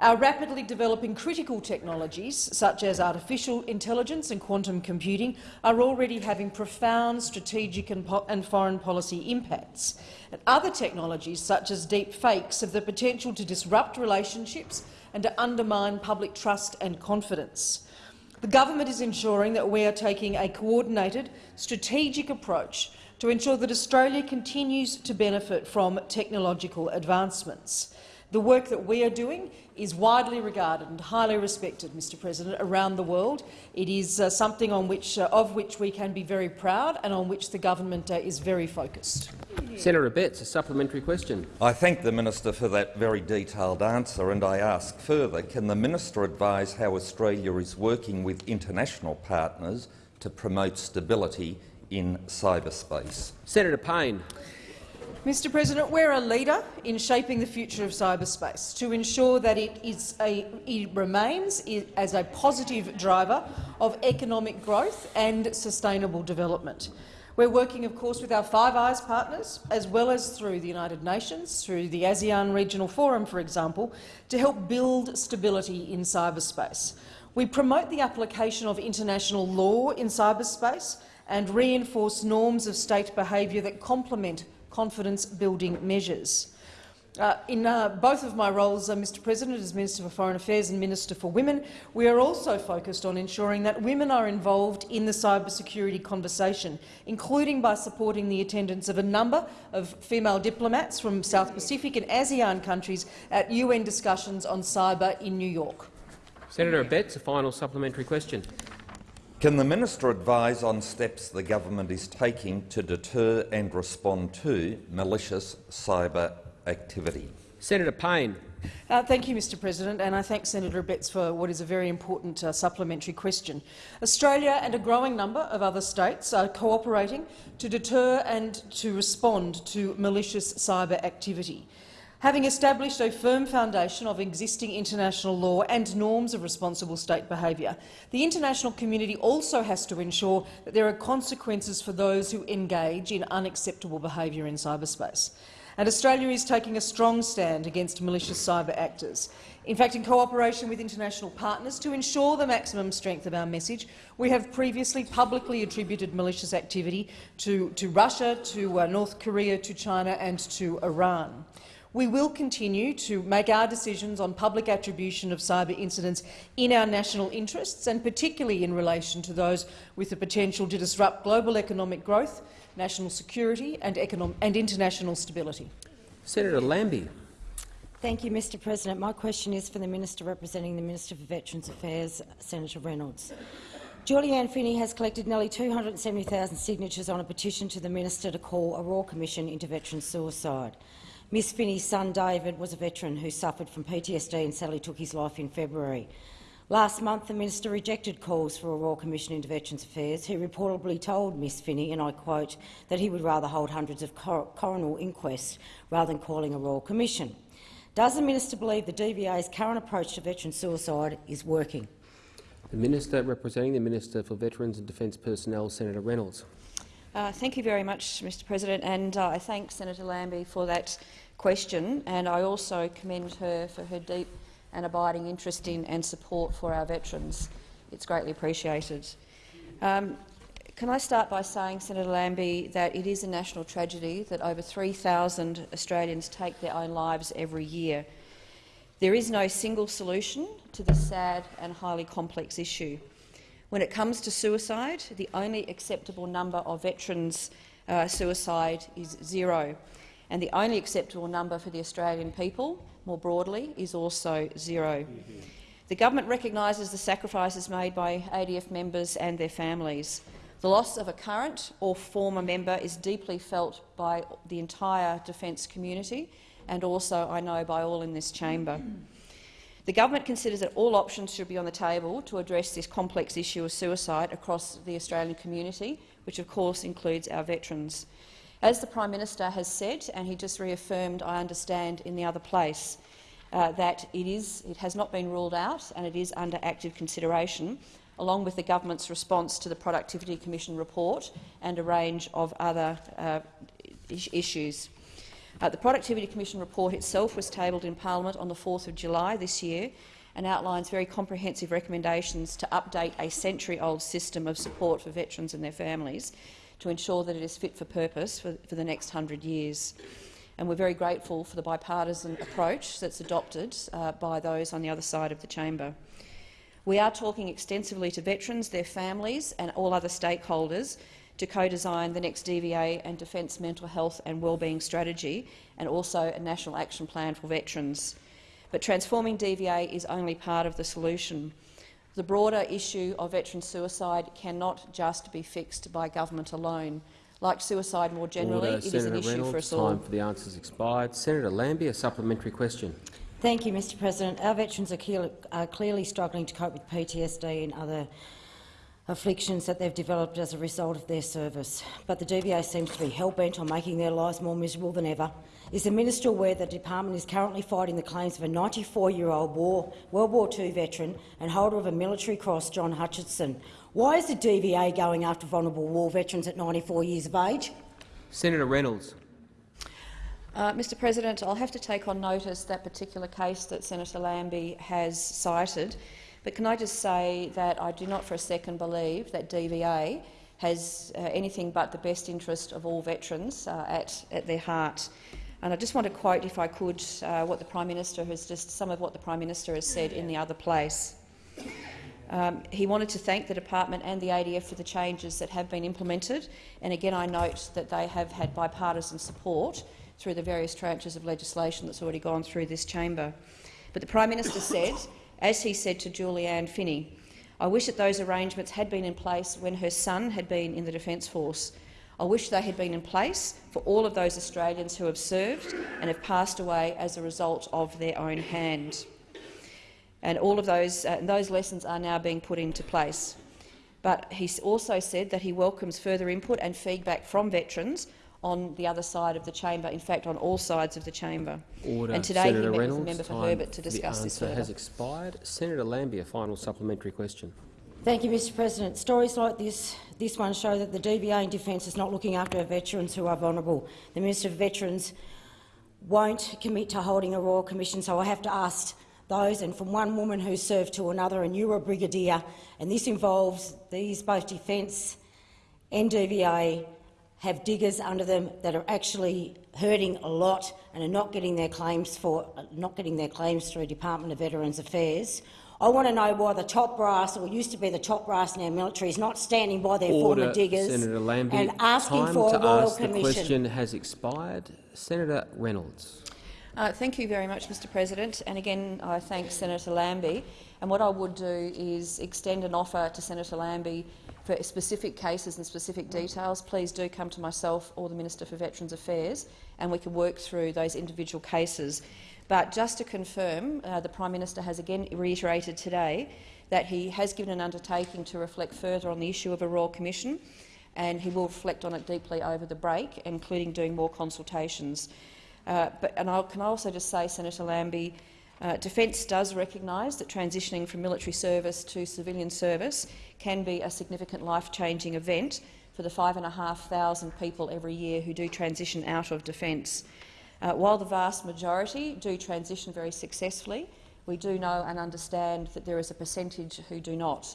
Our rapidly developing critical technologies, such as artificial intelligence and quantum computing, are already having profound strategic and, po and foreign policy impacts. And other technologies, such as deep fakes, have the potential to disrupt relationships and to undermine public trust and confidence. The government is ensuring that we are taking a coordinated, strategic approach to ensure that Australia continues to benefit from technological advancements. The work that we are doing is widely regarded and highly respected, Mr President, around the world. It is uh, something on which, uh, of which we can be very proud and on which the government uh, is very focused. Senator Abetz, a supplementary question. I thank the minister for that very detailed answer, and I ask further, can the minister advise how Australia is working with international partners to promote stability in cyberspace? Senator Payne. Mr President, we're a leader in shaping the future of cyberspace to ensure that it, is a, it remains as a positive driver of economic growth and sustainable development. We're working, of course, with our Five Eyes partners, as well as through the United Nations, through the ASEAN Regional Forum, for example, to help build stability in cyberspace. We promote the application of international law in cyberspace and reinforce norms of state behaviour that complement confidence-building measures. Uh, in uh, both of my roles, uh, Mr President, as Minister for Foreign Affairs and Minister for Women, we are also focused on ensuring that women are involved in the cybersecurity conversation, including by supporting the attendance of a number of female diplomats from South Pacific and ASEAN countries at UN discussions on cyber in New York. Senator Abetz, a final supplementary question. Can the minister advise on steps the government is taking to deter and respond to malicious cyber activity? Senator Payne. Uh, thank you, Mr President, and I thank Senator Abetz for what is a very important uh, supplementary question. Australia and a growing number of other states are cooperating to deter and to respond to malicious cyber activity. Having established a firm foundation of existing international law and norms of responsible state behaviour, the international community also has to ensure that there are consequences for those who engage in unacceptable behaviour in cyberspace and Australia is taking a strong stand against malicious cyber actors. In fact, in cooperation with international partners to ensure the maximum strength of our message, we have previously publicly attributed malicious activity to, to Russia, to uh, North Korea, to China and to Iran. We will continue to make our decisions on public attribution of cyber incidents in our national interests, and particularly in relation to those with the potential to disrupt global economic growth, national security and, and international stability. Senator Lambie. Thank you, Mr President. My question is for the Minister representing the Minister for Veterans Affairs, Senator Reynolds. Julianne Finney has collected nearly 270,000 signatures on a petition to the minister to call a Royal Commission into veteran suicide. Miss Finney's son David was a veteran who suffered from PTSD and sadly took his life in February. Last month, the minister rejected calls for a Royal Commission into Veterans Affairs. He reportedly told Ms Finney, and I quote, that he would rather hold hundreds of cor coronal inquests rather than calling a Royal Commission. Does the minister believe the DVA's current approach to veteran suicide is working? The Minister representing the Minister for Veterans and Defence Personnel, Senator Reynolds. Uh, thank you very much, Mr President, and uh, I thank Senator Lambie for that question, and I also commend her for her deep and abiding interest in and support for our veterans. It's greatly appreciated. Um, can I start by saying, Senator Lambie, that it is a national tragedy that over 3,000 Australians take their own lives every year. There is no single solution to this sad and highly complex issue. When it comes to suicide, the only acceptable number of veterans' uh, suicide is zero, and the only acceptable number for the Australian people more broadly is also 0 The government recognises the sacrifices made by ADF members and their families. The loss of a current or former member is deeply felt by the entire defence community and also, I know, by all in this chamber. The government considers that all options should be on the table to address this complex issue of suicide across the Australian community, which of course includes our veterans. As the Prime Minister has said, and he just reaffirmed, I understand, in the other place, uh, that it, is, it has not been ruled out and it is under active consideration, along with the government's response to the Productivity Commission report and a range of other uh, issues. Uh, the Productivity Commission report itself was tabled in Parliament on the 4th of July this year and outlines very comprehensive recommendations to update a century-old system of support for veterans and their families to ensure that it is fit for purpose for, for the next hundred years. And we're very grateful for the bipartisan approach that's adopted uh, by those on the other side of the chamber. We are talking extensively to veterans, their families and all other stakeholders to co-design the next DVA and Defence mental health and wellbeing strategy and also a national action plan for veterans. But transforming DVA is only part of the solution. The broader issue of veteran suicide cannot just be fixed by government alone. Like suicide more generally, Order. it Senator is an issue Reynolds, for us all. Time for the answers expired. Senator Lambie, a supplementary question. Thank you, Mr President. Our veterans are, are clearly struggling to cope with PTSD and other afflictions that they've developed as a result of their service. But the DVA seems to be hell-bent on making their lives more miserable than ever. Is the minister aware that the department is currently fighting the claims of a 94-year-old war, World War II veteran and holder of a military cross, John Hutchinson? Why is the DVA going after vulnerable war veterans at 94 years of age? Senator Reynolds. Uh, Mr President, I'll have to take on notice that particular case that Senator Lambie has cited, but can I just say that I do not for a second believe that DVA has uh, anything but the best interest of all veterans uh, at, at their heart. And I just want to quote, if I could, uh, what the Prime Minister has just some of what the Prime Minister has said in the other place. Um, he wanted to thank the department and the ADF for the changes that have been implemented, and again I note that they have had bipartisan support through the various tranches of legislation that's already gone through this chamber. But the Prime Minister said, as he said to Julianne Finney, I wish that those arrangements had been in place when her son had been in the Defence Force. I wish they had been in place for all of those Australians who have served and have passed away as a result of their own hand. And all of those, uh, those lessons are now being put into place. But he also said that he welcomes further input and feedback from veterans on the other side of the chamber, in fact on all sides of the chamber. Order. And today Senator he met Reynolds, with the member for Herbert to discuss the this answer further. has expired. Senator Lambie, a final supplementary question. Thank you, Mr President. Stories like this, this one show that the DVA in Defence is not looking after our veterans who are vulnerable. The Minister of Veterans won't commit to holding a Royal Commission, so I have to ask those, and from one woman who served to another, and you were a brigadier, and this involves these both Defence and DVA have diggers under them that are actually hurting a lot and are not getting their claims for not getting their claims through Department of Veterans Affairs. I want to know why the top brass, or used to be the top brass in our military, is not standing by their Order, former diggers Senator Lambie. and asking Time for to a royal ask commission. The question has expired. Senator Reynolds. Uh, thank you very much, Mr President. And again, I thank Senator Lambie. And what I would do is extend an offer to Senator Lambie for specific cases and specific details. Please do come to myself or the Minister for Veterans Affairs, and we can work through those individual cases. But just to confirm, uh, the Prime Minister has again reiterated today that he has given an undertaking to reflect further on the issue of a Royal Commission, and he will reflect on it deeply over the break, including doing more consultations. Uh, but, and I can also just say, Senator Lambie, uh, Defence does recognise that transitioning from military service to civilian service can be a significant life-changing event for the 5,500 people every year who do transition out of Defence. Uh, while the vast majority do transition very successfully, we do know and understand that there is a percentage who do not,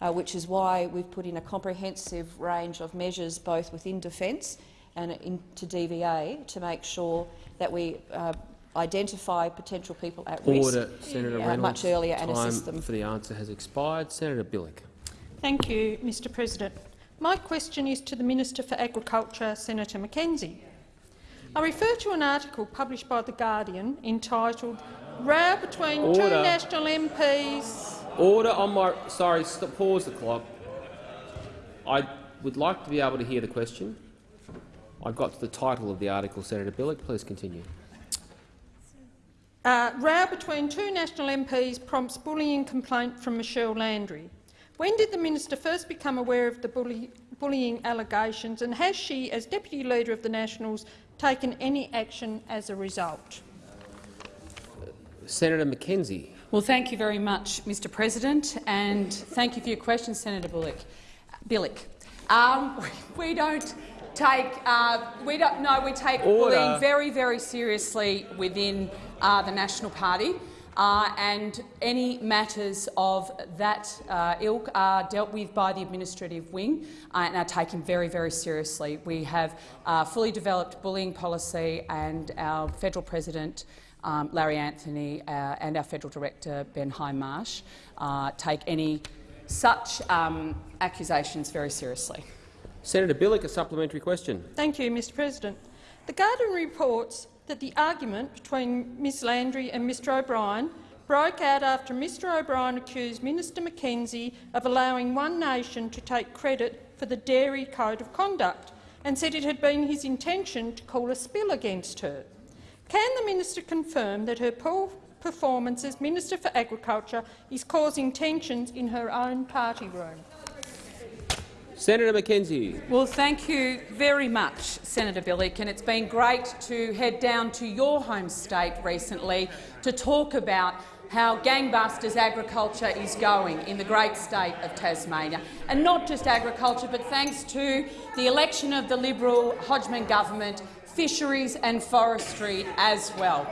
uh, which is why we've put in a comprehensive range of measures both within Defence and into DVA to make sure that we uh, identify potential people at Order, risk Senator Reynolds. much earlier and assist them. for the answer has expired. Senator Bilyk. Thank you, Mr President. My question is to the Minister for Agriculture, Senator McKenzie. I refer to an article published by The Guardian entitled Row between two National MPs. Order on my. Sorry, stop, pause the clock. I would like to be able to hear the question. I got to the title of the article, Senator Bilyk. Please continue. Uh, row between two National MPs prompts bullying complaint from Michelle Landry. When did the minister first become aware of the bully, bullying allegations, and has she, as deputy leader of the Nationals, taken any action as a result? Senator McKenzie. Well, thank you very much, Mr President, and thank you for your question, Senator Bullock. Bilyk. Um, we don't take uh, we don't no we take Order. bullying very very seriously within uh, the National Party. Uh, and any matters of that uh, ilk are dealt with by the administrative wing uh, and are taken very, very seriously. We have uh, fully developed bullying policy and our federal president um, Larry Anthony uh, and our federal director Ben Hindmarsh uh, take any such um, accusations very seriously. Senator Bilyk, a supplementary question. Thank you, Mr President. The Guardian reports that the argument between Ms Landry and Mr O'Brien broke out after Mr O'Brien accused Minister McKenzie of allowing One Nation to take credit for the Dairy Code of Conduct and said it had been his intention to call a spill against her. Can the minister confirm that her poor performance as Minister for Agriculture is causing tensions in her own party room? Senator McKenzie. Well, thank you very much, Senator Bilyk, and it's been great to head down to your home state recently to talk about how gangbusters agriculture is going in the great state of Tasmania. And not just agriculture, but thanks to the election of the Liberal Hodgman government, fisheries and forestry as well.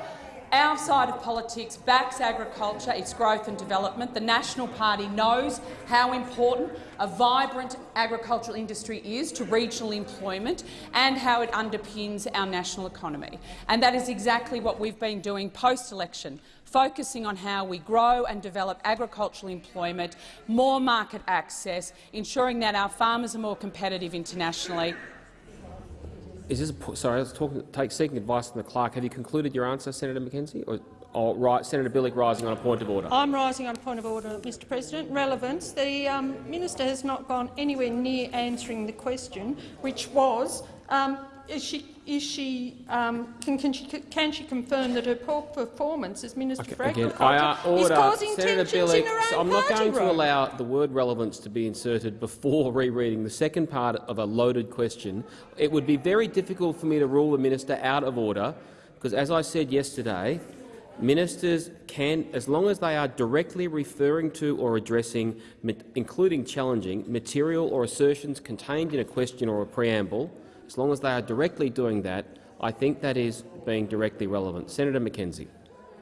Our side of politics backs agriculture, its growth and development. The National Party knows how important a vibrant agricultural industry is to regional employment and how it underpins our national economy. And that is exactly what we've been doing post-election, focusing on how we grow and develop agricultural employment, more market access, ensuring that our farmers are more competitive internationally, Is this a, sorry, I was talking, take, seeking advice from the clerk. Have you concluded your answer, Senator McKenzie? Or Oh, right. Senator Bilyk rising on a point of order. I'm rising on a point of order, Mr President. Relevance. The um, minister has not gone anywhere near answering the question, which was, um, is she, is she, um, can, can, she, can she confirm that her poor performance as Minister Okay, for again, Agriculture order. is causing Senator tensions Bilyk, in her own so I'm not going to allow the word relevance to be inserted before rereading the second part of a loaded question. It would be very difficult for me to rule the minister out of order, because, as I said yesterday, ministers can, as long as they are directly referring to or addressing, including challenging, material or assertions contained in a question or a preamble, as long as they are directly doing that, I think that is being directly relevant. Senator McKenzie.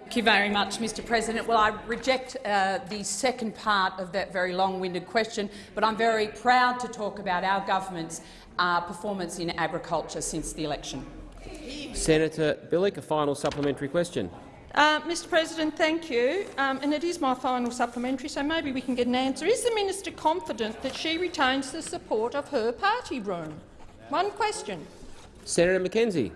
Thank you very much, Mr President. Well, I reject uh, the second part of that very long-winded question, but I'm very proud to talk about our government's uh, performance in agriculture since the election. Senator Bilyk, a final supplementary question. Uh, Mr President, thank you. Um, and it is my final supplementary, so maybe we can get an answer. Is the minister confident that she retains the support of her party room? One question. Senator McKenzie.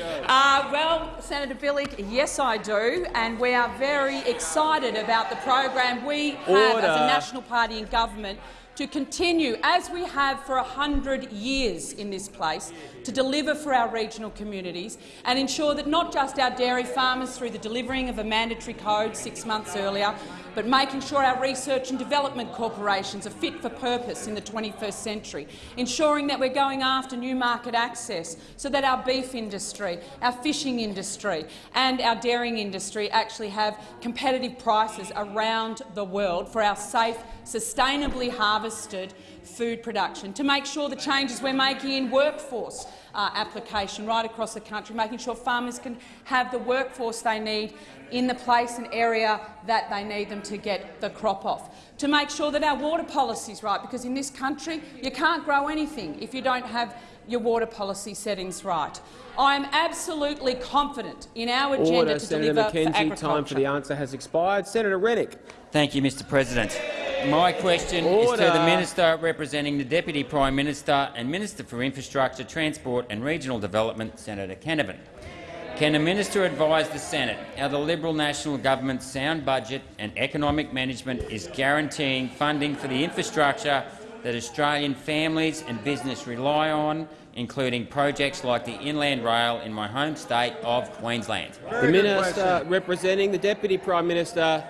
Uh, well, Senator Bilyk, yes I do, and we are very excited about the program we have Order. as a national party in government to continue, as we have for 100 years in this place, to deliver for our regional communities and ensure that not just our dairy farmers, through the delivering of a mandatory code six months earlier, but making sure our research and development corporations are fit for purpose in the 21st century, ensuring that we're going after new market access so that our beef industry, our fishing industry and our dairying industry actually have competitive prices around the world for our safe, sustainably harvested food production, to make sure the changes we're making in workforce uh, application right across the country, making sure farmers can have the workforce they need in the place and area that they need them to get the crop off, to make sure that our water policy is right, because in this country you can't grow anything if you don't have your water policy settings right. I am absolutely confident in our agenda Order. to Senator deliver for McKenzie, agriculture. time for the answer has expired. Senator Rennick. Thank you, Mr President. My question is to the Minister representing the Deputy Prime Minister and Minister for Infrastructure, Transport and Regional Development, Senator Canavan. Can the minister advise the Senate how the Liberal National Government's sound budget and economic management is guaranteeing funding for the infrastructure that Australian families and business rely on, including projects like the Inland Rail in my home state of Queensland? The Minister representing the Deputy Prime Minister,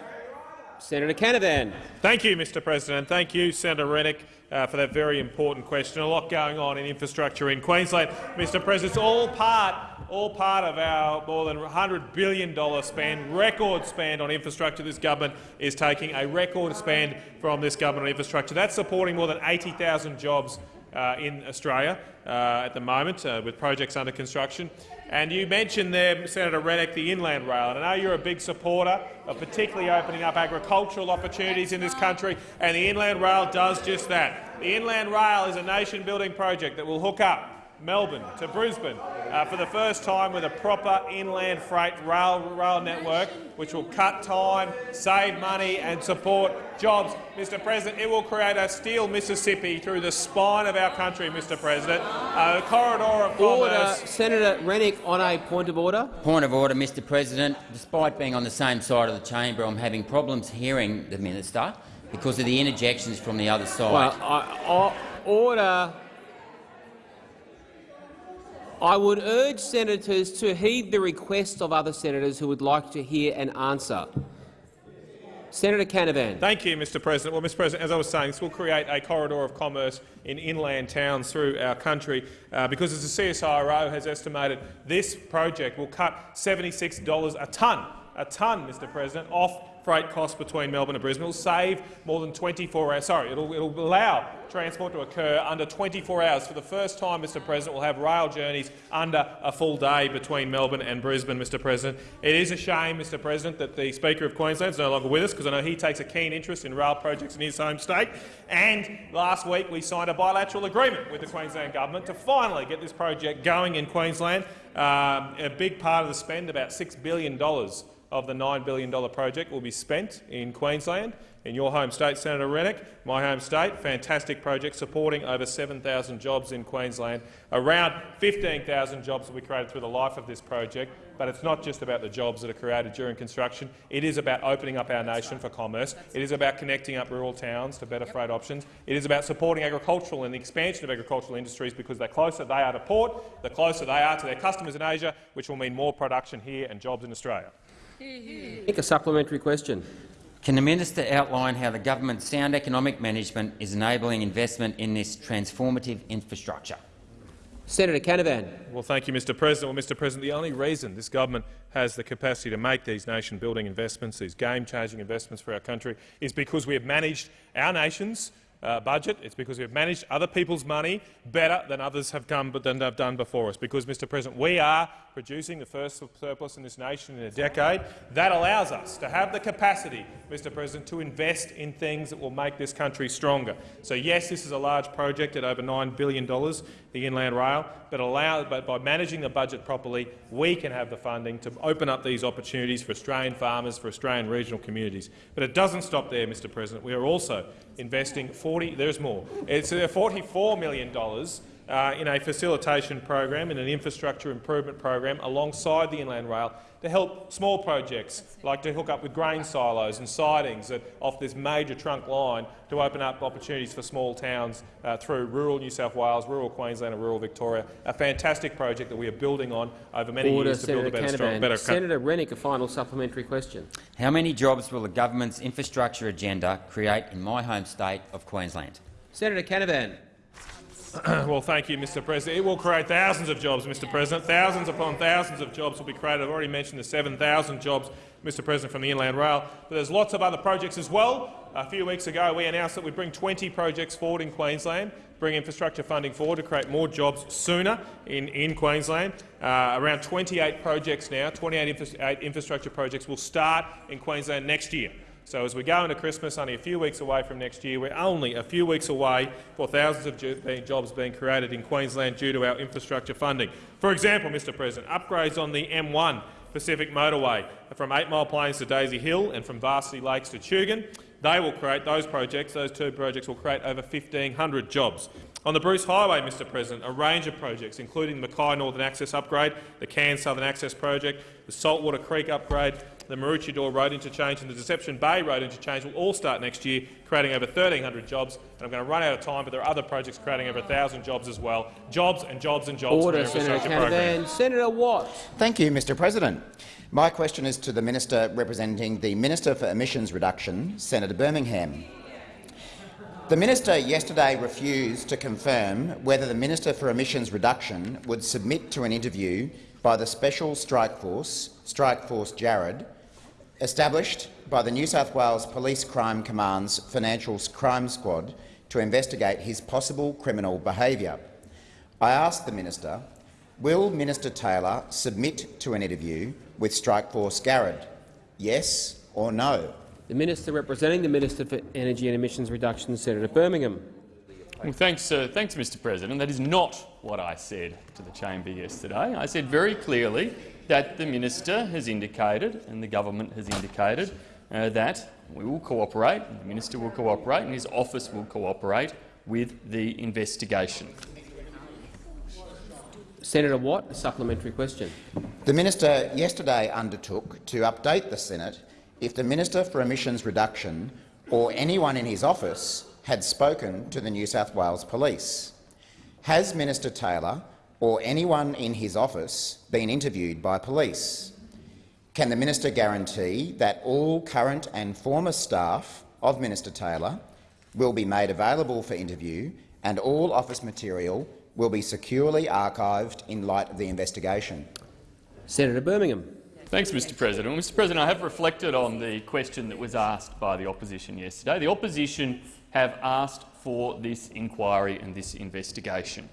Senator Canavan. Thank you, Mr President. Thank you, Senator Rennick, uh, for that very important question. A lot going on in infrastructure in Queensland. Mr President, it's all part, all part of our more than $100 billion spend, record spend on infrastructure. This government is taking a record spend from this government on infrastructure. That's supporting more than 80,000 jobs uh, in Australia at the moment, uh, with projects under construction. And you mentioned there, Senator Rennick, the Inland Rail. And I know you're a big supporter of particularly opening up agricultural opportunities in this country, and the Inland Rail does just that. The Inland Rail is a nation-building project that will hook up Melbourne to Brisbane uh, for the first time with a proper inland freight rail, rail network, which will cut time, save money and support jobs. Mr President, it will create a steel Mississippi through the spine of our country, Mr President, a corridor of Order. commerce. Senator Rennick on a point of order. Point of order, Mr President. Despite being on the same side of the chamber, I'm having problems hearing the minister because of the interjections from the other side. Well, I, I, order. I would urge senators to heed the request of other senators who would like to hear an answer. Senator Canavan. Thank you, Mr President. Well, Mr President, as I was saying, this will create a corridor of commerce in inland towns through our country uh, because, as the CSIRO has estimated, this project will cut $76 a tonne, a tonne, Mr President, off freight costs between Melbourne and Brisbane. It will save more than 24 hours. Sorry, it'll, it'll allow transport to occur under 24 hours. For the first time, Mr President, we'll have rail journeys under a full day between Melbourne and Brisbane, Mr President. It is a shame, Mr President, that the Speaker of Queensland is no longer with us because I know he takes a keen interest in rail projects in his home state. And last week we signed a bilateral agreement with the Queensland Government to finally get this project going in Queensland. Um, a big part of the spend, about $6 billion, of the $9 billion project will be spent in Queensland, in your home state, Senator Rennick, my home state, fantastic project supporting over 7,000 jobs in Queensland. Around 15,000 jobs will be created through the life of this project, but it's not just about the jobs that are created during construction. It is about opening up our nation for commerce. It is about connecting up rural towns to better freight options. It is about supporting agricultural and the expansion of agricultural industries because the closer they are to port, the closer they are to their customers in Asia, which will mean more production here and jobs in Australia. A supplementary question. Can the minister outline how the government's sound economic management is enabling investment in this transformative infrastructure? Senator Canavan. Well, thank you, Mr President. Well, Mr President, the only reason this government has the capacity to make these nation-building investments, these game-changing investments for our country, is because we have managed our nation's uh, budget. It's because we've managed other people's money better than others have, come, than have done before us. Because, Mr President, we are producing the first surplus in this nation in a decade. That allows us to have the capacity, Mr President, to invest in things that will make this country stronger. So, yes, this is a large project at over $9 billion, the Inland Rail, but, allow, but by managing the budget properly, we can have the funding to open up these opportunities for Australian farmers, for Australian regional communities. But it doesn't stop there, Mr President. We are also investing 40 — there's more. It's uh, $44 million uh, in a facilitation program, in an infrastructure improvement program alongside the Inland Rail to help small projects, like to hook up with grain silos and sidings off this major trunk line to open up opportunities for small towns uh, through rural New South Wales, rural Queensland and rural Victoria. A fantastic project that we are building on over many Order, years to Senator build a better, Canavan. strong, better Senator Rennick, a final supplementary question. How many jobs will the government's infrastructure agenda create in my home state of Queensland? Senator Canavan. well, thank you, Mr President. It will create thousands of jobs, Mr President. Thousands upon thousands of jobs will be created. I've already mentioned the 7,000 jobs, Mr President, from the Inland Rail. But there's lots of other projects as well. A few weeks ago, we announced that we would bring 20 projects forward in Queensland, bring infrastructure funding forward to create more jobs sooner in, in Queensland. Uh, around 28 projects now, 28 infra infrastructure projects will start in Queensland next year. So as we go into Christmas, only a few weeks away from next year, we're only a few weeks away for thousands of jobs being created in Queensland due to our infrastructure funding. For example, Mr President, upgrades on the M1 Pacific Motorway from Eight Mile Plains to Daisy Hill and from Varsity Lakes to Tugun. They will create those projects. Those two projects will create over 1,500 jobs. On the Bruce Highway, Mr President, a range of projects, including the Mackay Northern Access Upgrade, the Cairns Southern Access Project, the Saltwater Creek Upgrade, the Maroochydore Road Interchange and the Deception Bay Road Interchange will all start next year, creating over 1,300 jobs. And I'm going to run out of time, but there are other projects creating over 1,000 jobs as well. Jobs and jobs and jobs Order, for Senator infrastructure program. Senator Watt. Thank you, Mr President. My question is to the minister representing the Minister for Emissions Reduction, Senator Birmingham. The minister yesterday refused to confirm whether the Minister for Emissions Reduction would submit to an interview by the Special Strike Force, Strike Force Garrad, established by the New South Wales Police Crime Command's Financial Crime Squad to investigate his possible criminal behaviour. I asked the minister, will Minister Taylor submit to an interview with Strikeforce Garrad? Yes or no? The Minister representing the Minister for Energy and Emissions Reduction, Senator Birmingham. Well, thanks, uh, thanks, Mr President. That is not what I said to the chamber yesterday. I said very clearly that the minister has indicated and the government has indicated uh, that we will cooperate, the minister will cooperate and his office will cooperate with the investigation. Senator Watt, a supplementary question. The minister yesterday undertook to update the Senate if the Minister for Emissions Reduction or anyone in his office had spoken to the New South Wales Police. Has Minister Taylor or anyone in his office been interviewed by police? Can the minister guarantee that all current and former staff of Minister Taylor will be made available for interview and all office material will be securely archived in light of the investigation? Senator Birmingham. Thanks, Mr President. Well, Mr President, I have reflected on the question that was asked by the opposition yesterday. The opposition have asked for this inquiry and this investigation.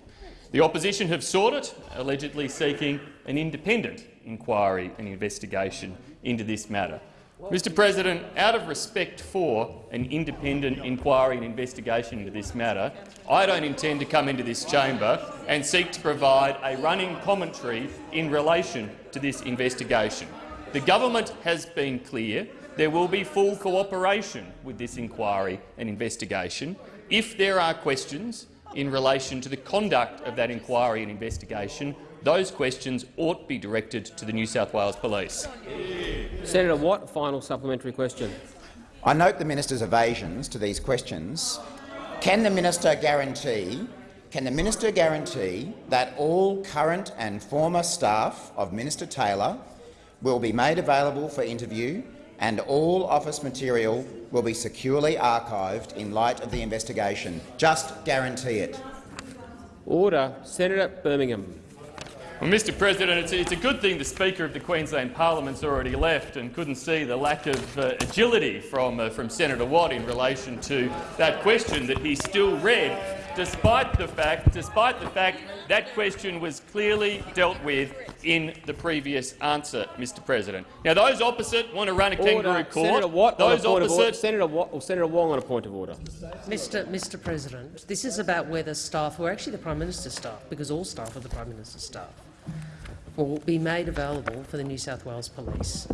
The opposition have sought it, allegedly seeking an independent inquiry and investigation into this matter. Mr President, out of respect for an independent inquiry and investigation into this matter, I don't intend to come into this chamber and seek to provide a running commentary in relation to this investigation. The government has been clear there will be full cooperation with this inquiry and investigation. If there are questions in relation to the conduct of that inquiry and investigation, those questions ought to be directed to the New South Wales Police. Senator Watt, final supplementary question. I note the minister's evasions to these questions. Can the minister guarantee can the minister guarantee that all current and former staff of Minister Taylor will be made available for interview and all office material will be securely archived in light of the investigation? Just guarantee it. Order. Senator Birmingham. Well, Mr President, it's a, it's a, good thing the Speaker of the Queensland Parliament's already left and couldn't see the lack of uh, agility from, uh, from Senator Watt in relation to that question that he still read despite the fact, despite the fact that question was clearly dealt with in the previous answer, Mr. President. Now, those opposite want to run a order. kangaroo court. Senator Watt, those opposite, Senator, Watt, or Senator Wong on a point of order. Mr. Mr. President, this is about whether staff, who are actually the Prime Minister's staff, because all staff are the Prime Minister's staff, will be made available for the New South Wales Police.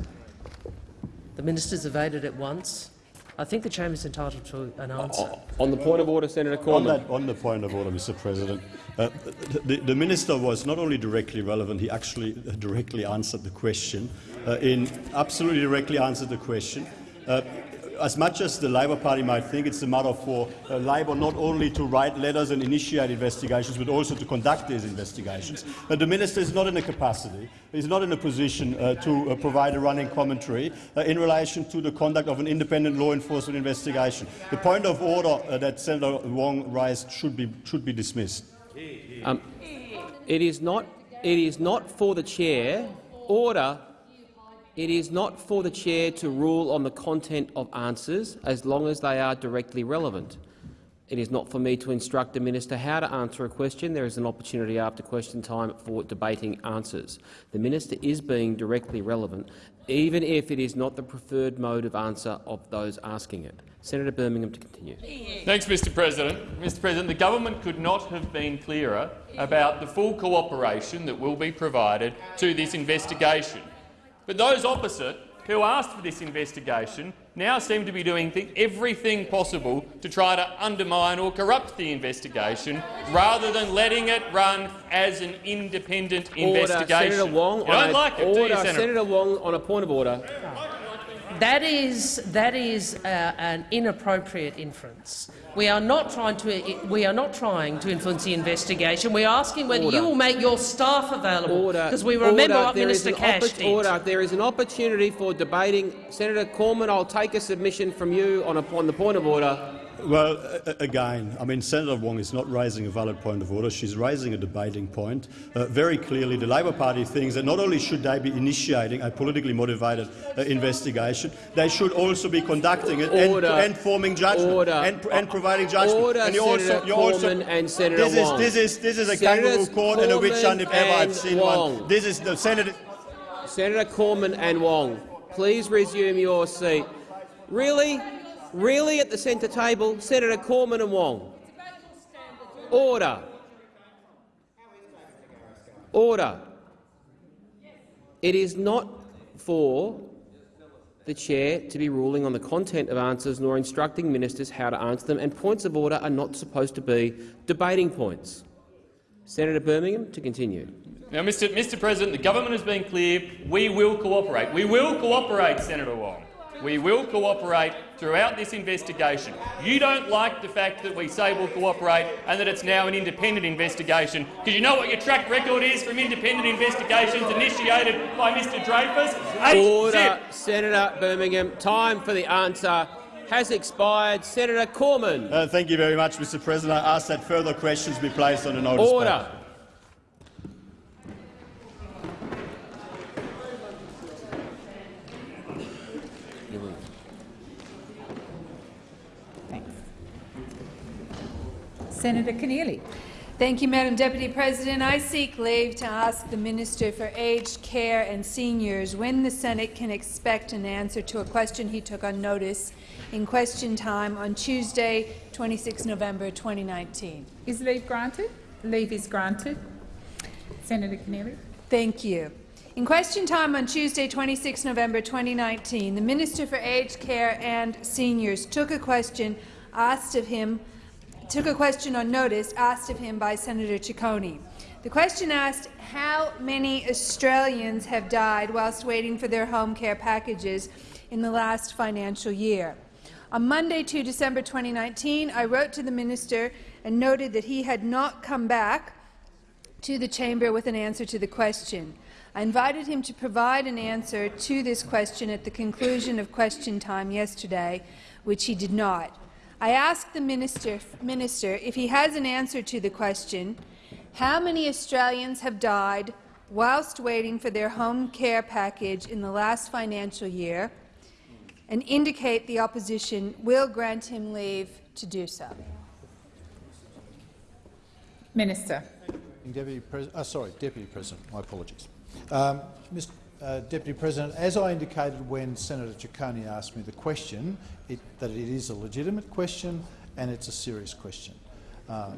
The minister's evaded it once. I think the chamber is entitled to an answer. On the point of order, Senator Cormann. On, that, on the point of order, Mr. President, uh, the, the, minister was not only directly relevant, he actually directly answered the question. Uh, in absolutely directly answered the question. Uh, as much as the Labor Party might think it's a matter for uh, Labor not only to write letters and initiate investigations, but also to conduct these investigations. But the minister is not in a capacity, is not in a position uh, to uh, provide a running commentary uh, in relation to the conduct of an independent law enforcement investigation. The point of order uh, that Senator Wong raised should be, should be dismissed. Um, it is not. It is not for the chair. Order it is not for the chair to rule on the content of answers as long as they are directly relevant. It is not for me to instruct the minister how to answer a question. There is an opportunity after question time for debating answers. The minister is being directly relevant, even if it is not the preferred mode of answer of those asking it. Senator Birmingham to continue. Thanks, Mr President. Mr President, the government could not have been clearer about the full cooperation that will be provided to this investigation. But those opposite, who asked for this investigation, now seem to be doing everything possible to try to undermine or corrupt the investigation rather than letting it run as an independent order. investigation. Senator Wong, you don't like it, order. do you, Senator? Senator Wong on a point of order. That is, that is uh, an inappropriate inference. We are not trying to. We are not trying to influence the investigation. We're asking whether order. you will make your staff available. Because we order. remember what there Minister Cash did. Order. There is an opportunity for debating. Senator Cormann, I'll take a submission from you on, a, on the point of order. Well, again, I mean, Senator Wong is not raising a valid point of order. She's raising a debating point. Uh, very clearly, the Labor Party thinks that not only should they be initiating a politically motivated uh, investigation, they should also be conducting it and, and, forming judgment and, and, providing judgment. Order, and you Senator also, you also, and Senator this Wong. Is, this is this is a kangaroo court and a witch hunt if ever I've seen Wong. one. This is the Senator. Senator Cormann and Wong, please resume your seat. Really? Really at the centre table, Senator Cormann and Wong. Order. Order. It is not for the chair to be ruling on the content of answers nor instructing ministers how to answer them, and points of order are not supposed to be debating points. Senator Birmingham to continue. Now, Mr. Mr. President, the government has been clear. We will cooperate. We will cooperate, Senator Wong. We will cooperate throughout this investigation. You don't like the fact that we say we'll cooperate and that it's now an independent investigation, because you know what your track record is from independent investigations initiated by Mr Dreyfus? Order, Senator Birmingham. Time for the answer has expired. Senator Cormann. Uh, thank you very much, Mr President. I ask that further questions be placed on the notice Order. Paper. Senator Keneally. Thank you, Madam Deputy President. I seek leave to ask the Minister for Aged Care and Seniors when the Senate can expect an answer to a question he took on notice in question time on Tuesday, 26 November 2019. Is leave granted? Leave is granted. Senator Keneally. Thank you. In question time on Tuesday, 26 November 2019, the Minister for Aged Care and Seniors took a question asked of him took a question on notice asked of him by Senator Ciccone. The question asked how many Australians have died whilst waiting for their home care packages in the last financial year. On Monday, 2 December 2019, I wrote to the minister and noted that he had not come back to the chamber with an answer to the question. I invited him to provide an answer to this question at the conclusion of question time yesterday, which he did not. I asked the minister, minister if he has an answer to the question, how many Australians have died whilst waiting for their home care package in the last financial year, and indicate the opposition will grant him leave to do so. Minister. Deputy, Pres uh, sorry, Deputy President. My apologies. Um, Mr. Uh, Deputy President, as I indicated when Senator Ciccone asked me the question, it, that it is a legitimate question and it's a serious question. Uh,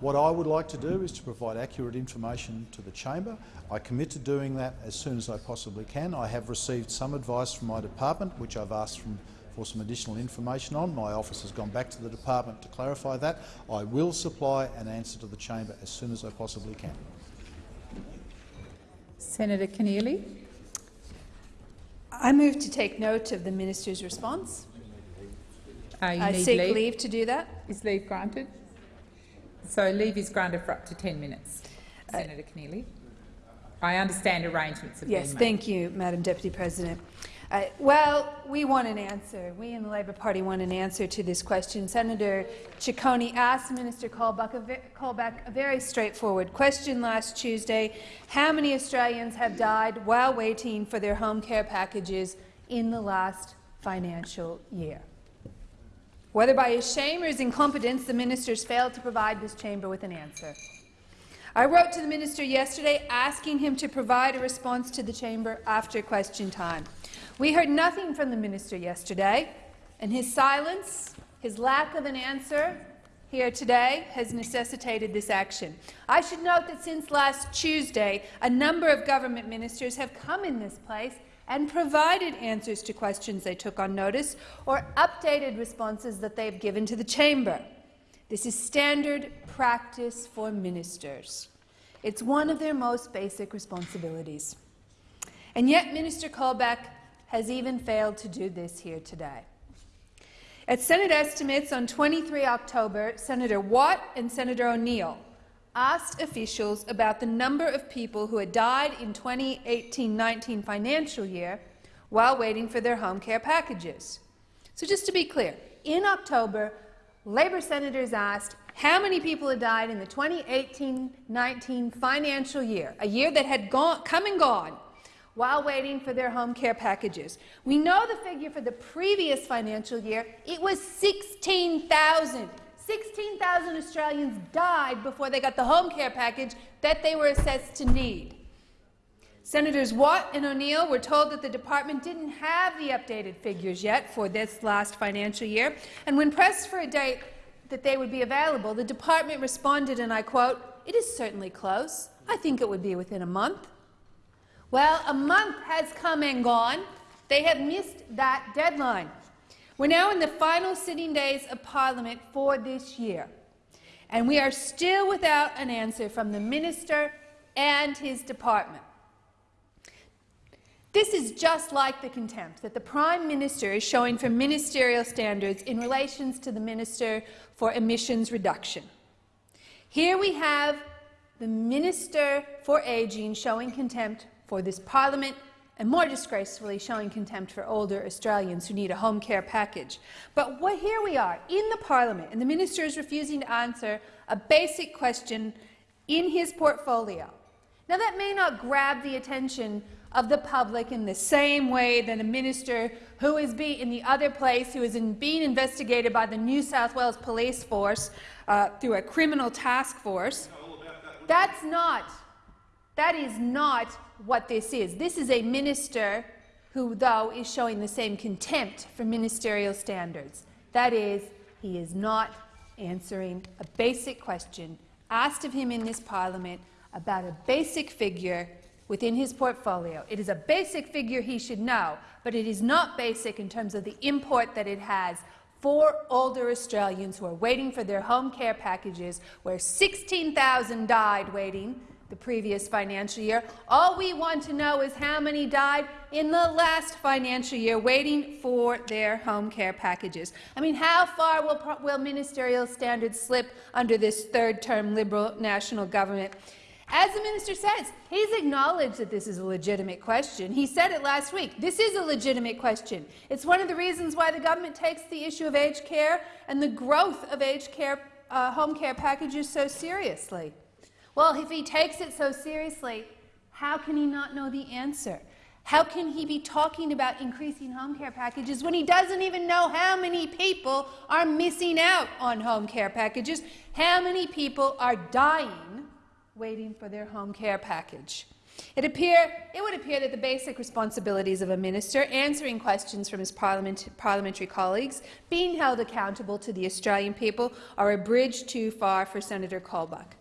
what I would like to do is to provide accurate information to the chamber. I commit to doing that as soon as I possibly can. I have received some advice from my department, which I've asked from, for some additional information on. My office has gone back to the department to clarify that. I will supply an answer to the chamber as soon as I possibly can. Senator Keneally. I move to take note of the minister's response. Uh, I seek leave. leave. to do that. Is leave granted? So leave is granted for up to 10 minutes. Uh, Senator Keneally. I understand arrangements have yes, been made. Yes, thank you, Madam Deputy President. Uh, well, we want an answer. We in the Labor Party want an answer to this question. Senator Ciccone asked Minister Colbeck a, a very straightforward question last Tuesday. How many Australians have died while waiting for their home care packages in the last financial year? Whether by his shame or his incompetence, the ministers failed to provide this chamber with an answer. I wrote to the minister yesterday asking him to provide a response to the chamber after question time. We heard nothing from the minister yesterday, and his silence, his lack of an answer here today has necessitated this action. I should note that since last Tuesday, a number of government ministers have come in this place and provided answers to questions they took on notice or updated responses that they've given to the chamber. This is standard practice for ministers. It's one of their most basic responsibilities. And yet Minister Colbeck has even failed to do this here today. At Senate estimates on 23 October, Senator Watt and Senator O'Neill asked officials about the number of people who had died in 2018-19 financial year while waiting for their home care packages. So just to be clear, in October, Labor senators asked how many people had died in the 2018-19 financial year, a year that had gone, come and gone, while waiting for their home care packages. We know the figure for the previous financial year. It was 16,000. 16,000 Australians died before they got the home care package that they were assessed to need. Senators Watt and O'Neill were told that the department didn't have the updated figures yet for this last financial year, and when pressed for a date that they would be available, the department responded, and I quote, it is certainly close. I think it would be within a month. Well, a month has come and gone. They have missed that deadline. We're now in the final sitting days of Parliament for this year, and we are still without an answer from the minister and his department. This is just like the contempt that the Prime Minister is showing for ministerial standards in relations to the Minister for Emissions Reduction. Here we have the Minister for Ageing showing contempt for this parliament and more disgracefully showing contempt for older Australians who need a home care package. But what, here we are in the parliament and the minister is refusing to answer a basic question in his portfolio. Now that may not grab the attention of the public in the same way that a minister who is be in the other place, who is in being investigated by the New South Wales Police Force uh, through a criminal task force. That's not, that is not what this is. This is a minister who, though, is showing the same contempt for ministerial standards. That is, he is not answering a basic question asked of him in this parliament about a basic figure within his portfolio. It is a basic figure he should know, but it is not basic in terms of the import that it has for older Australians who are waiting for their home care packages, where 16,000 died waiting the previous financial year. All we want to know is how many died in the last financial year waiting for their home care packages. I mean, how far will, will ministerial standards slip under this third-term Liberal national government? As the minister says, he's acknowledged that this is a legitimate question. He said it last week. This is a legitimate question. It's one of the reasons why the government takes the issue of aged care and the growth of aged care uh, home care packages so seriously. Well, if he takes it so seriously, how can he not know the answer? How can he be talking about increasing home care packages when he doesn't even know how many people are missing out on home care packages, how many people are dying waiting for their home care package? It, appear, it would appear that the basic responsibilities of a minister, answering questions from his parliament, parliamentary colleagues, being held accountable to the Australian people, are a bridge too far for Senator Colbeck.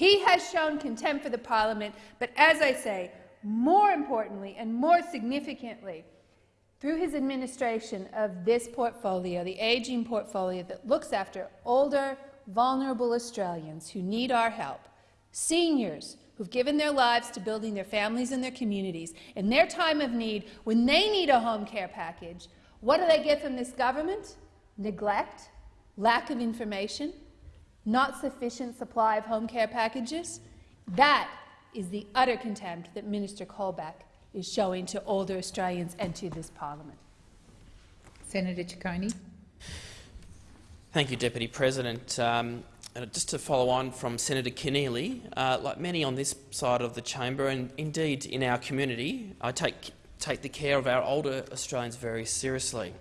He has shown contempt for the parliament, but as I say, more importantly and more significantly, through his administration of this portfolio, the ageing portfolio that looks after older, vulnerable Australians who need our help, seniors who've given their lives to building their families and their communities, in their time of need, when they need a home care package, what do they get from this government? Neglect, lack of information, not sufficient supply of home care packages, that is the utter contempt that Minister Colbeck is showing to older Australians and to this parliament. Senator Ciccone. Thank you, Deputy President. Um, just to follow on from Senator Keneally, uh, like many on this side of the chamber and indeed in our community, I take, take the care of our older Australians very seriously.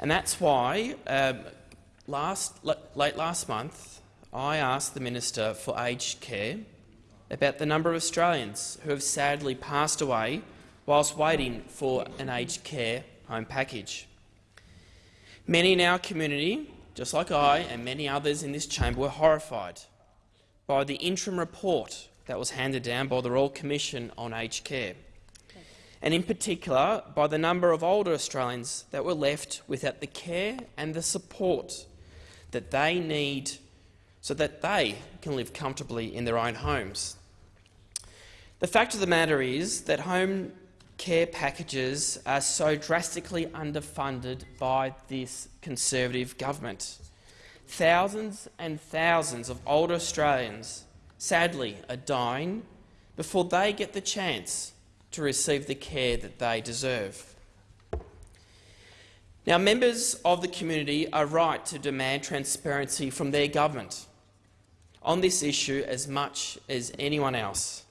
And that's why um, Last, late last month, I asked the Minister for Aged Care about the number of Australians who have sadly passed away whilst waiting for an aged care home package. Many in our community, just like I and many others in this chamber, were horrified by the interim report that was handed down by the Royal Commission on Aged Care, and in particular by the number of older Australians that were left without the care and the support that they need so that they can live comfortably in their own homes. The fact of the matter is that home care packages are so drastically underfunded by this Conservative government. Thousands and thousands of older Australians, sadly, are dying before they get the chance to receive the care that they deserve. Now, members of the community are right to demand transparency from their government on this issue as much as anyone else.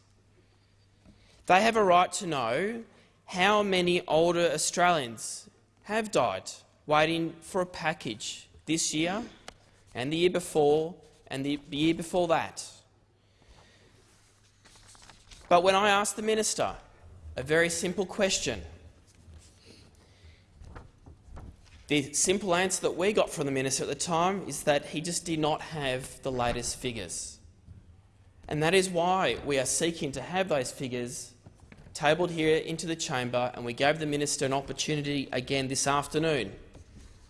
They have a right to know how many older Australians have died waiting for a package this year and the year before and the year before that. But when I asked the minister a very simple question, The simple answer that we got from the minister at the time is that he just did not have the latest figures. And that is why we are seeking to have those figures tabled here into the chamber, and we gave the minister an opportunity again this afternoon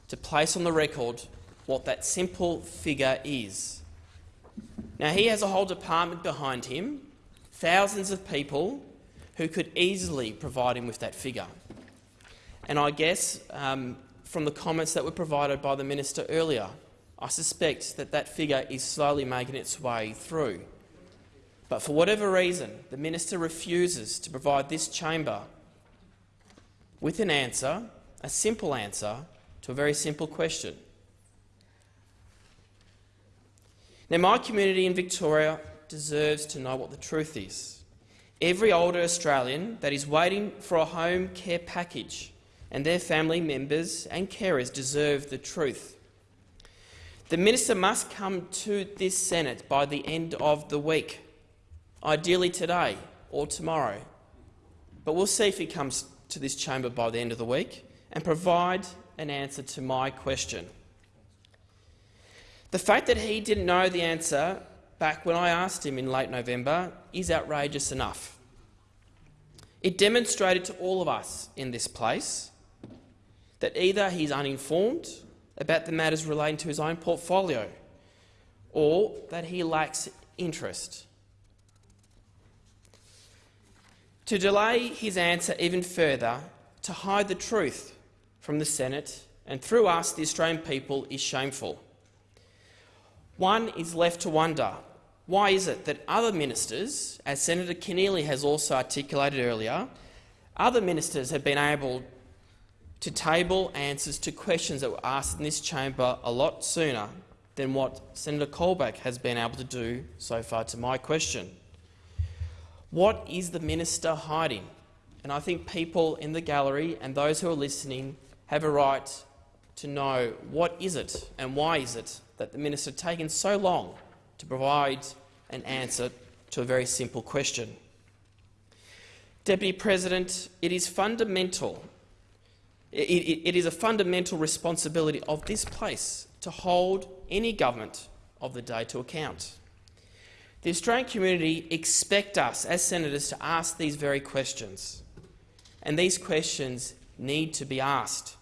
to place on the record what that simple figure is. Now, he has a whole department behind him, thousands of people who could easily provide him with that figure. And I guess um, from the comments that were provided by the minister earlier. I suspect that that figure is slowly making its way through. But for whatever reason, the minister refuses to provide this chamber with an answer, a simple answer, to a very simple question. Now, my community in Victoria deserves to know what the truth is. Every older Australian that is waiting for a home care package and their family members and carers deserve the truth. The minister must come to this Senate by the end of the week, ideally today or tomorrow. But we'll see if he comes to this chamber by the end of the week and provide an answer to my question. The fact that he didn't know the answer back when I asked him in late November is outrageous enough. It demonstrated to all of us in this place that either he's uninformed about the matters relating to his own portfolio or that he lacks interest. To delay his answer even further, to hide the truth from the Senate and through us, the Australian people, is shameful. One is left to wonder, why is it that other ministers, as Senator Keneally has also articulated earlier, other ministers have been able to table answers to questions that were asked in this chamber a lot sooner than what Senator Colbeck has been able to do so far to my question. What is the minister hiding? And I think people in the gallery and those who are listening have a right to know what is it and why is it that the minister has taken so long to provide an answer to a very simple question. Deputy President, it is fundamental. It, it, it is a fundamental responsibility of this place to hold any government of the day to account. The Australian community expect us as senators to ask these very questions, and these questions need to be asked.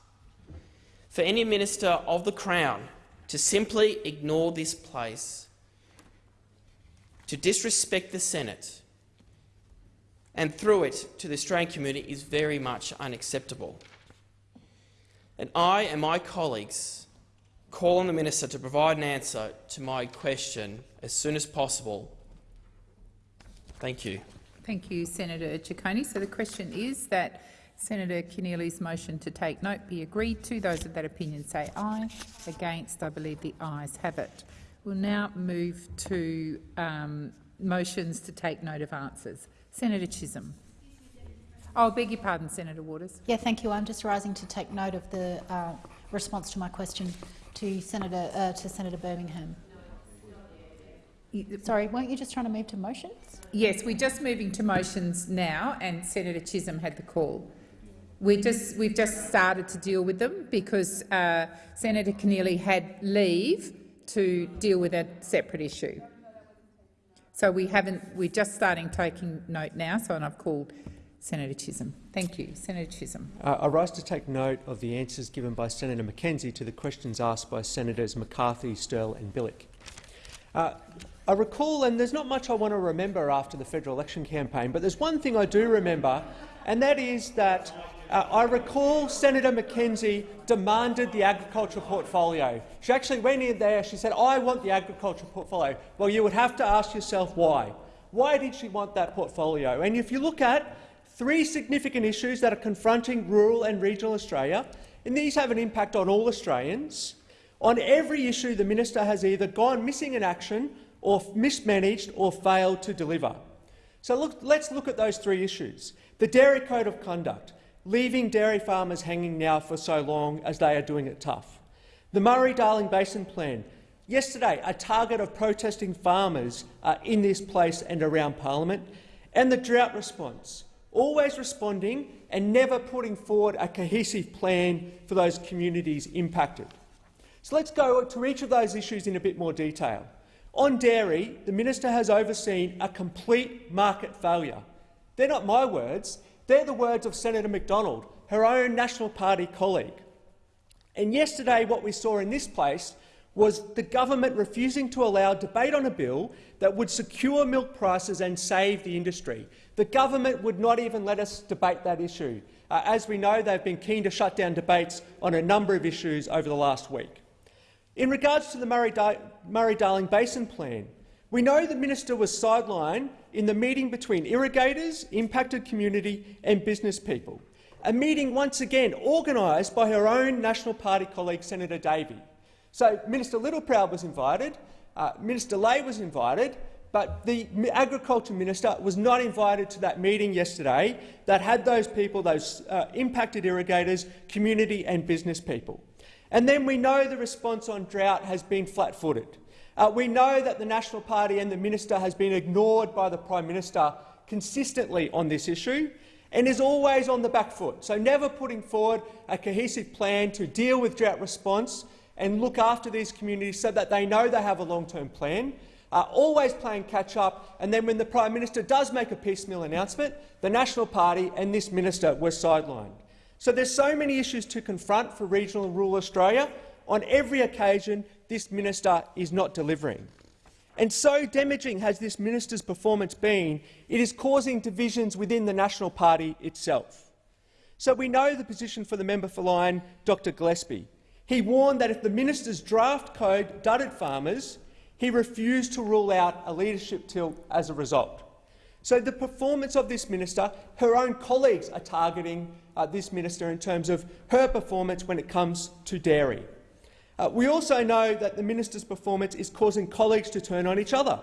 For any minister of the Crown to simply ignore this place, to disrespect the Senate, and through it to the Australian community is very much unacceptable. And I and my colleagues call on the minister to provide an answer to my question as soon as possible. Thank you. Thank you, Senator Ciccone. So the question is that Senator Keneally's motion to take note be agreed to. Those of that opinion say aye. Against, I believe the ayes have it. We'll now move to um, motions to take note of answers. Senator Chisholm. Oh, beg your pardon, Senator Waters. Yeah, thank you. I'm just rising to take note of the uh, response to my question to Senator uh, to Senator Birmingham. Sorry, weren't you just trying to move to motions? Yes, we're just moving to motions now, and Senator Chisholm had the call. We just, we've just started to deal with them because uh, Senator Keneally had leave to deal with a separate issue. So we haven't. We're just starting taking note now. So and I've called Senator Chisholm. Thank you, Senator Chisholm. Uh, I rise to take note of the answers given by Senator McKenzie to the questions asked by Senators McCarthy, Sterle and Bilyk. Uh, I recall, and there's not much I want to remember after the federal election campaign, but there's one thing I do remember, and that is that uh, I recall Senator McKenzie demanded the agricultural portfolio. She actually went in there, she said, I want the agricultural portfolio. Well, you would have to ask yourself why. Why did she want that portfolio? And if you look at three significant issues that are confronting rural and regional Australia, and these have an impact on all Australians, on every issue the minister has either gone missing in action or mismanaged or failed to deliver. So look, let's look at those three issues. The Dairy Code of Conduct leaving dairy farmers hanging now for so long as they are doing it tough. The Murray-Darling Basin Plan. Yesterday, a target of protesting farmers uh, in this place and around parliament. And the drought response, always responding and never putting forward a cohesive plan for those communities impacted. So let's go to each of those issues in a bit more detail. On dairy, the minister has overseen a complete market failure. They're not my words. They're the words of Senator McDonald, her own National Party colleague. And yesterday what we saw in this place was the government refusing to allow debate on a bill that would secure milk prices and save the industry. The government would not even let us debate that issue. Uh, as we know, they've been keen to shut down debates on a number of issues over the last week. In regards to the Murray-Darling Basin Plan, we know the minister was sidelined in the meeting between irrigators, impacted community and business people, a meeting once again organised by her own National Party colleague Senator Davey. So Minister Littleproud was invited, uh, Minister Ley was invited, but the Agriculture Minister was not invited to that meeting yesterday that had those people, those uh, impacted irrigators, community and business people. And then we know the response on drought has been flat-footed. Uh, we know that the National Party and the minister has been ignored by the Prime Minister consistently on this issue and is always on the back foot, so never putting forward a cohesive plan to deal with drought response and look after these communities so that they know they have a long-term plan. uh, always playing catch-up, and then when the Prime Minister does make a piecemeal announcement, the National Party and this minister were sidelined. So there's so many issues to confront for regional and rural Australia. On every occasion, this minister is not delivering. And so damaging has this minister's performance been, it is causing divisions within the National Party itself. So we know the position for the member for Lyne, Dr Gillespie. He warned that if the minister's draft code dudded farmers, he refused to rule out a leadership tilt as a result. So the performance of this minister, her own colleagues are targeting uh, this minister in terms of her performance when it comes to dairy. Uh, we also know that the minister's performance is causing colleagues to turn on each other.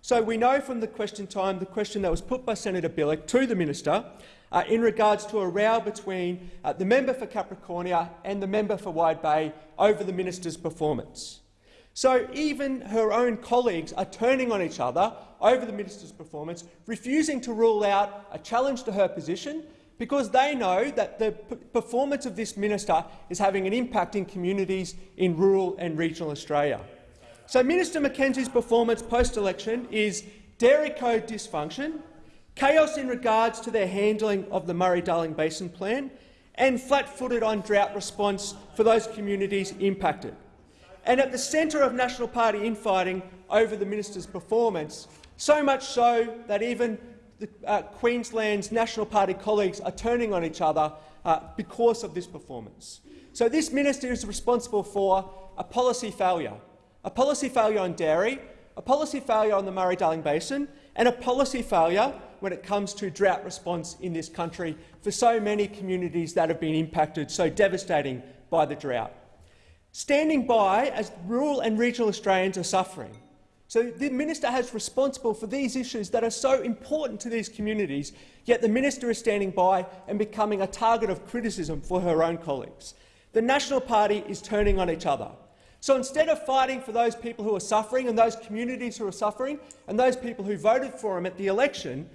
So we know from the question time, the question that was put by Senator Bilyk to the minister, uh, in regards to a row between uh, the member for Capricornia and the member for Wide Bay over the minister's performance. So even her own colleagues are turning on each other over the minister's performance, refusing to rule out a challenge to her position because they know that the performance of this minister is having an impact in communities in rural and regional Australia. So Minister McKenzie's performance post-election is dairy code dysfunction, chaos in regards to their handling of the Murray-Darling Basin Plan, and flat-footed on drought response for those communities impacted. And at the centre of National Party infighting over the minister's performance, so much so that even the, uh, Queensland's National Party colleagues are turning on each other uh, because of this performance. So this minister is responsible for a policy failure, a policy failure on dairy, a policy failure on the Murray-Darling Basin and a policy failure when it comes to drought response in this country for so many communities that have been impacted so devastating by the drought. Standing by as rural and regional Australians are suffering, so the minister has responsible for these issues that are so important to these communities, yet the minister is standing by and becoming a target of criticism for her own colleagues. The National Party is turning on each other. So instead of fighting for those people who are suffering and those communities who are suffering and those people who voted for him at the election,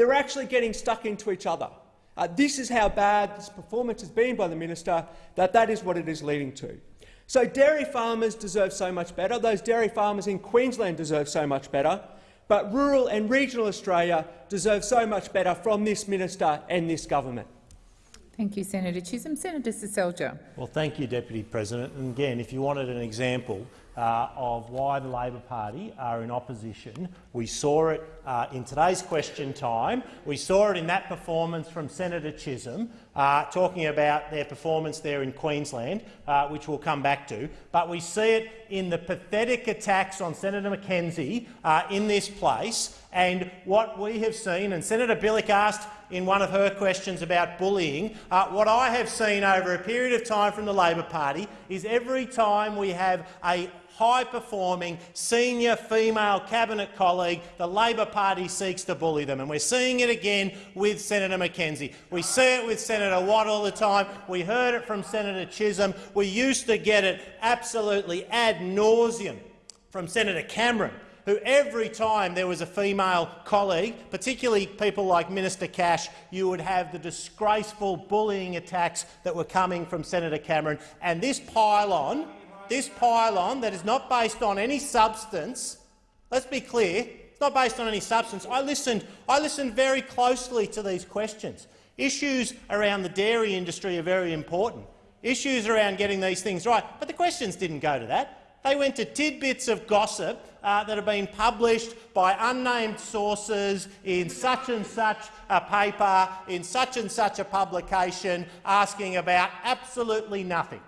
they're actually getting stuck into each other. Uh, this is how bad this performance has been by the minister, that that is what it is leading to. So dairy farmers deserve so much better. Those dairy farmers in Queensland deserve so much better. But rural and regional Australia deserve so much better from this minister and this government. Thank you, Senator Chisholm. Senator Seselja. Well, thank you, Deputy President. And again, if you wanted an example uh, of why the Labor Party are in opposition. We saw it uh, in today's question time. We saw it in that performance from Senator Chisholm, uh, talking about their performance there in Queensland, uh, which we'll come back to. But we see it in the pathetic attacks on Senator McKenzie uh, in this place and what we have seen, and Senator Bilyk asked in one of her questions about bullying, uh, what I have seen over a period of time from the Labor Party is every time we have a high-performing senior female cabinet colleague, the Labor Party seeks to bully them. And we're seeing it again with Senator McKenzie. We see it with Senator Watt all the time. We heard it from Senator Chisholm. We used to get it absolutely ad nauseum from Senator Cameron who every time there was a female colleague, particularly people like Minister Cash, you would have the disgraceful bullying attacks that were coming from Senator Cameron. And this pile-on this pylon that is not based on any substance, let's be clear, it's not based on any substance. I listened, I listened very closely to these questions. Issues around the dairy industry are very important. Issues around getting these things right. But the questions didn't go to that. They went to tidbits of gossip uh, that have been published by unnamed sources in such and such a paper, in such and such a publication, asking about absolutely nothing.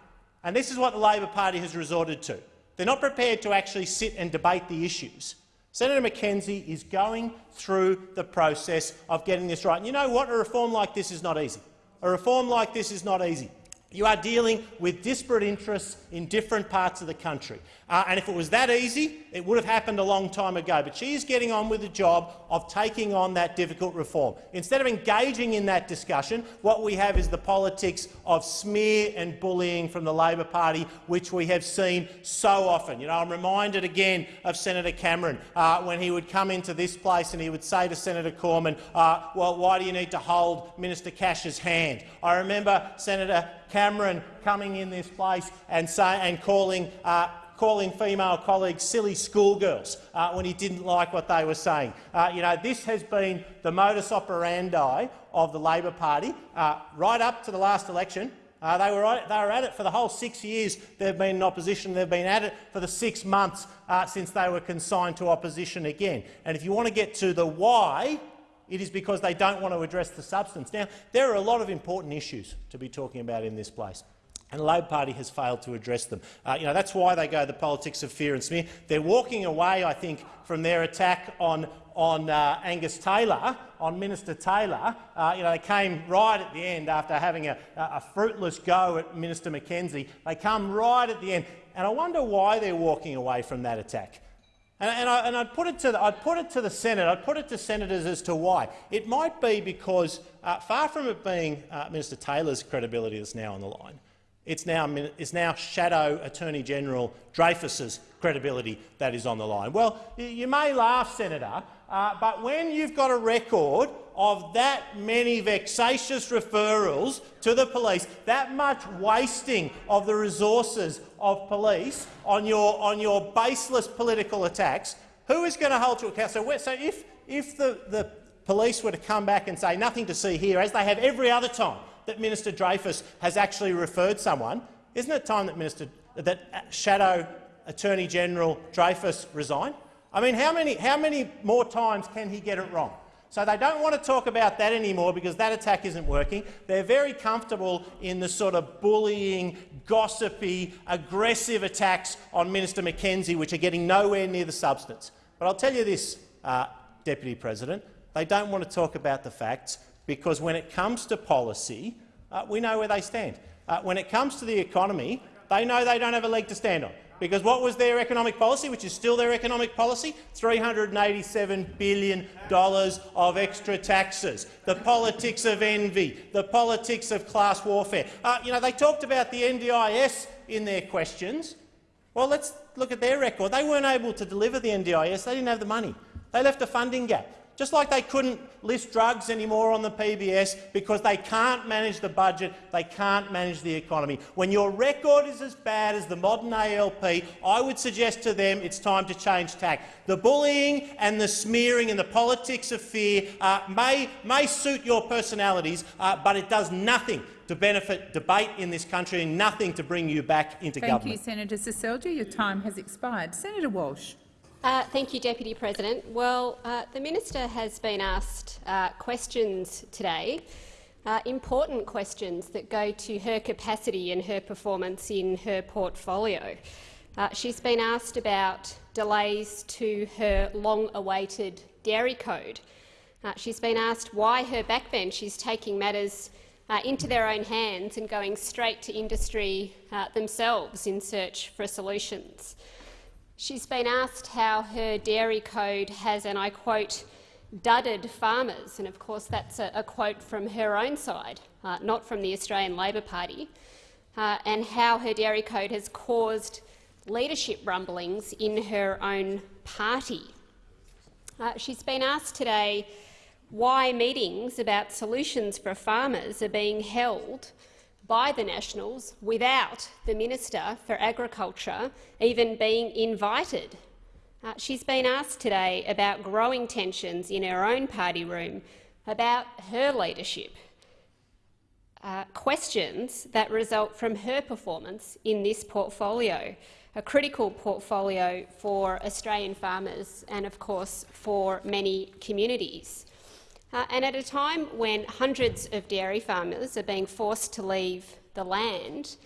And this is what the Labor Party has resorted to. They're not prepared to actually sit and debate the issues. Senator McKenzie is going through the process of getting this right. And you know what? A reform like this is not easy. A reform like this is not easy. You are dealing with disparate interests in different parts of the country. Uh, and if it was that easy, it would have happened a long time ago. But she is getting on with the job of taking on that difficult reform. Instead of engaging in that discussion, what we have is the politics of smear and bullying from the Labor Party, which we have seen so often. You know, I'm reminded again of Senator Cameron uh, when he would come into this place and he would say to Senator Cormann, uh, well, why do you need to hold Minister Cash's hand? I remember Senator Cameron coming in this place and, say, and calling uh, calling female colleagues silly schoolgirls uh, when he didn't like what they were saying. Uh, you know, this has been the modus operandi of the Labor Party uh, right up to the last election. Uh, they, were, they were at it for the whole six years they've been in opposition. They've been at it for the six months uh, since they were consigned to opposition again. And if you want to get to the why, it is because they don't want to address the substance. Now, there are a lot of important issues to be talking about in this place and the Labor Party has failed to address them. Uh, you know, that's why they go the politics of fear and smear. They're walking away, I think, from their attack on, on uh, Angus Taylor, on Minister Taylor. Uh, you know, they came right at the end after having a, a fruitless go at Minister McKenzie. They come right at the end, and I wonder why they're walking away from that attack. And, I, I'd, put it to the, I'd put it to the Senate, I'd put it to senators as to why. It might be because, uh, far from it being uh, Minister Taylor's credibility that's now on the line, it's now, it's now Shadow Attorney General Dreyfus's credibility that is on the line. Well, you may laugh, Senator, uh, but when you've got a record of that many vexatious referrals to the police, that much wasting of the resources of police on your, on your baseless political attacks, who is going to hold you accountable? So, so if, if the, the police were to come back and say nothing to see here, as they have every other time, that Minister Dreyfus has actually referred someone, isn't it time that, Minister, that Shadow Attorney General Dreyfus resign? I mean, how many, how many more times can he get it wrong? So they don't want to talk about that anymore because that attack isn't working. They're very comfortable in the sort of bullying, gossipy, aggressive attacks on Minister McKenzie, which are getting nowhere near the substance. But I'll tell you this, uh, Deputy President, they don't want to talk about the facts because when it comes to policy, uh, we know where they stand. Uh, when it comes to the economy, they know they don't have a leg to stand on. Because what was their economic policy, which is still their economic policy? $387 billion of extra taxes, the politics of envy, the politics of class warfare. Uh, you know, they talked about the NDIS in their questions. Well, let's look at their record. They weren't able to deliver the NDIS. They didn't have the money. They left a funding gap. Just like they couldn't list drugs anymore on the PBS because they can't manage the budget, they can't manage the economy. When your record is as bad as the modern ALP, I would suggest to them it's time to change tack. The bullying and the smearing and the politics of fear uh, may, may suit your personalities, uh, but it does nothing to benefit debate in this country and nothing to bring you back into Thank government. Thank you, Senator Seselja. Your time has expired. Senator Walsh. Uh, thank you, Deputy President. Well, uh, the minister has been asked uh, questions today, uh, important questions that go to her capacity and her performance in her portfolio. Uh, she's been asked about delays to her long-awaited dairy code. Uh, she's been asked why her backbench is taking matters into their own hands and going straight to industry themselves in search for solutions. She's been asked how her dairy code has, and I quote, dudded farmers, and of course that's a, a quote from her own side, uh, not from the Australian Labor Party, uh, and how her dairy code has caused leadership rumblings in her own party. Uh, she's been asked today why meetings about solutions for farmers are being held by the Nationals without the Minister for Agriculture even being invited. Uh, she's been asked today about growing tensions in her own party room about her leadership, uh, questions that result from her performance in this portfolio, a critical portfolio for Australian farmers and, of course, for many communities. Uh, and at a time when hundreds of dairy farmers are being forced to leave the land,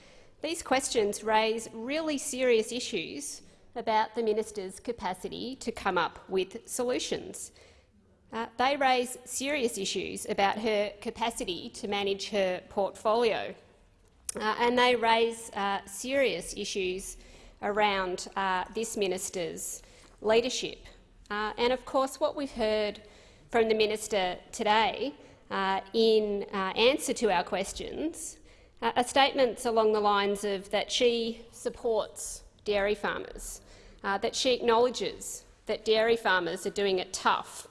these questions raise really serious issues about the minister's capacity to come up with solutions. Uh, they raise serious issues about her capacity to manage her portfolio, uh, and they raise uh, serious issues around uh, this minister's leadership. Uh, and of course, what we've heard from the minister today uh, in uh, answer to our questions uh, are statements along the lines of that she supports dairy farmers, uh, that she acknowledges that dairy farmers are doing it tough.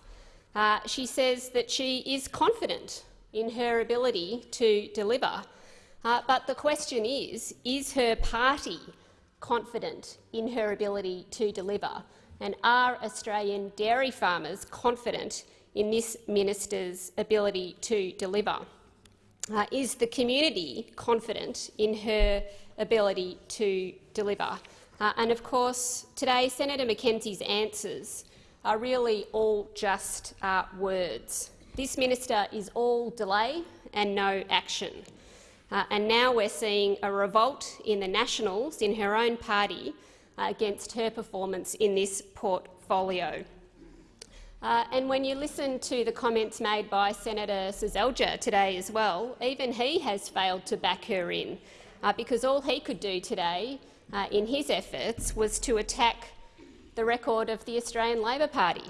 She says that she is confident in her ability to deliver. Uh, but the question is, is her party confident in her ability to deliver? And are Australian dairy farmers confident in this minister's ability to deliver? Uh, is the community confident in her ability to deliver? Uh, and of course, today Senator McKenzie's answers are really all just uh, words. This minister is all delay and no action. Uh, and now we're seeing a revolt in the Nationals, in her own party, uh, against her performance in this portfolio. Uh, and when you listen to the comments made by Senator Seselja today as well, even he has failed to back her in, uh, because all he could do today uh, in his efforts was to attack the record of the Australian Labor Party.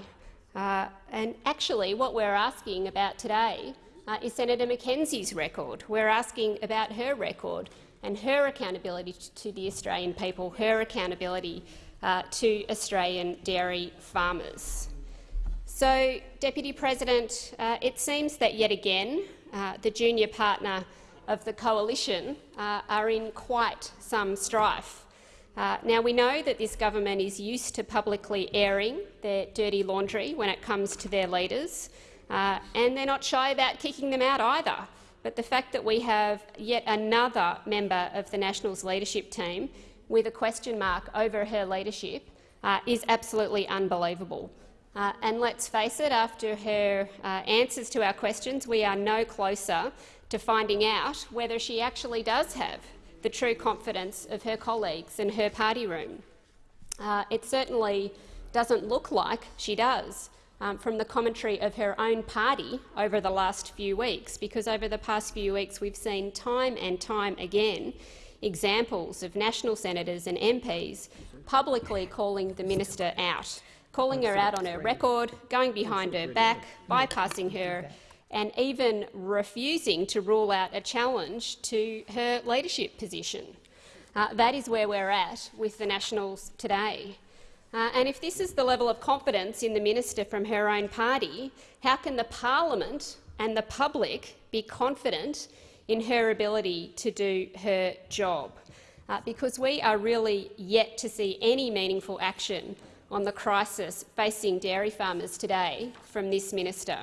Uh, and actually what we're asking about today uh, is Senator McKenzie's record. We're asking about her record and her accountability to the Australian people, her accountability uh, to Australian dairy farmers. So, Deputy President, uh, it seems that yet again uh, the junior partner of the coalition uh, are in quite some strife. Uh, now, we know that this government is used to publicly airing their dirty laundry when it comes to their leaders, uh, and they're not shy about kicking them out either. But the fact that we have yet another member of the Nationals leadership team with a question mark over her leadership uh, is absolutely unbelievable. Uh, and let's face it, after her uh, answers to our questions, we are no closer to finding out whether she actually does have the true confidence of her colleagues in her party room. Uh, it certainly doesn't look like she does um, from the commentary of her own party over the last few weeks, because over the past few weeks we've seen time and time again examples of national senators and MPs publicly calling the minister out, calling her out on her record, going behind her back, bypassing her and even refusing to rule out a challenge to her leadership position. Uh, that is where we're at with the Nationals today. Uh, and if this is the level of confidence in the minister from her own party, how can the parliament and the public be confident in her ability to do her job? Uh, because we are really yet to see any meaningful action on the crisis facing dairy farmers today from this minister.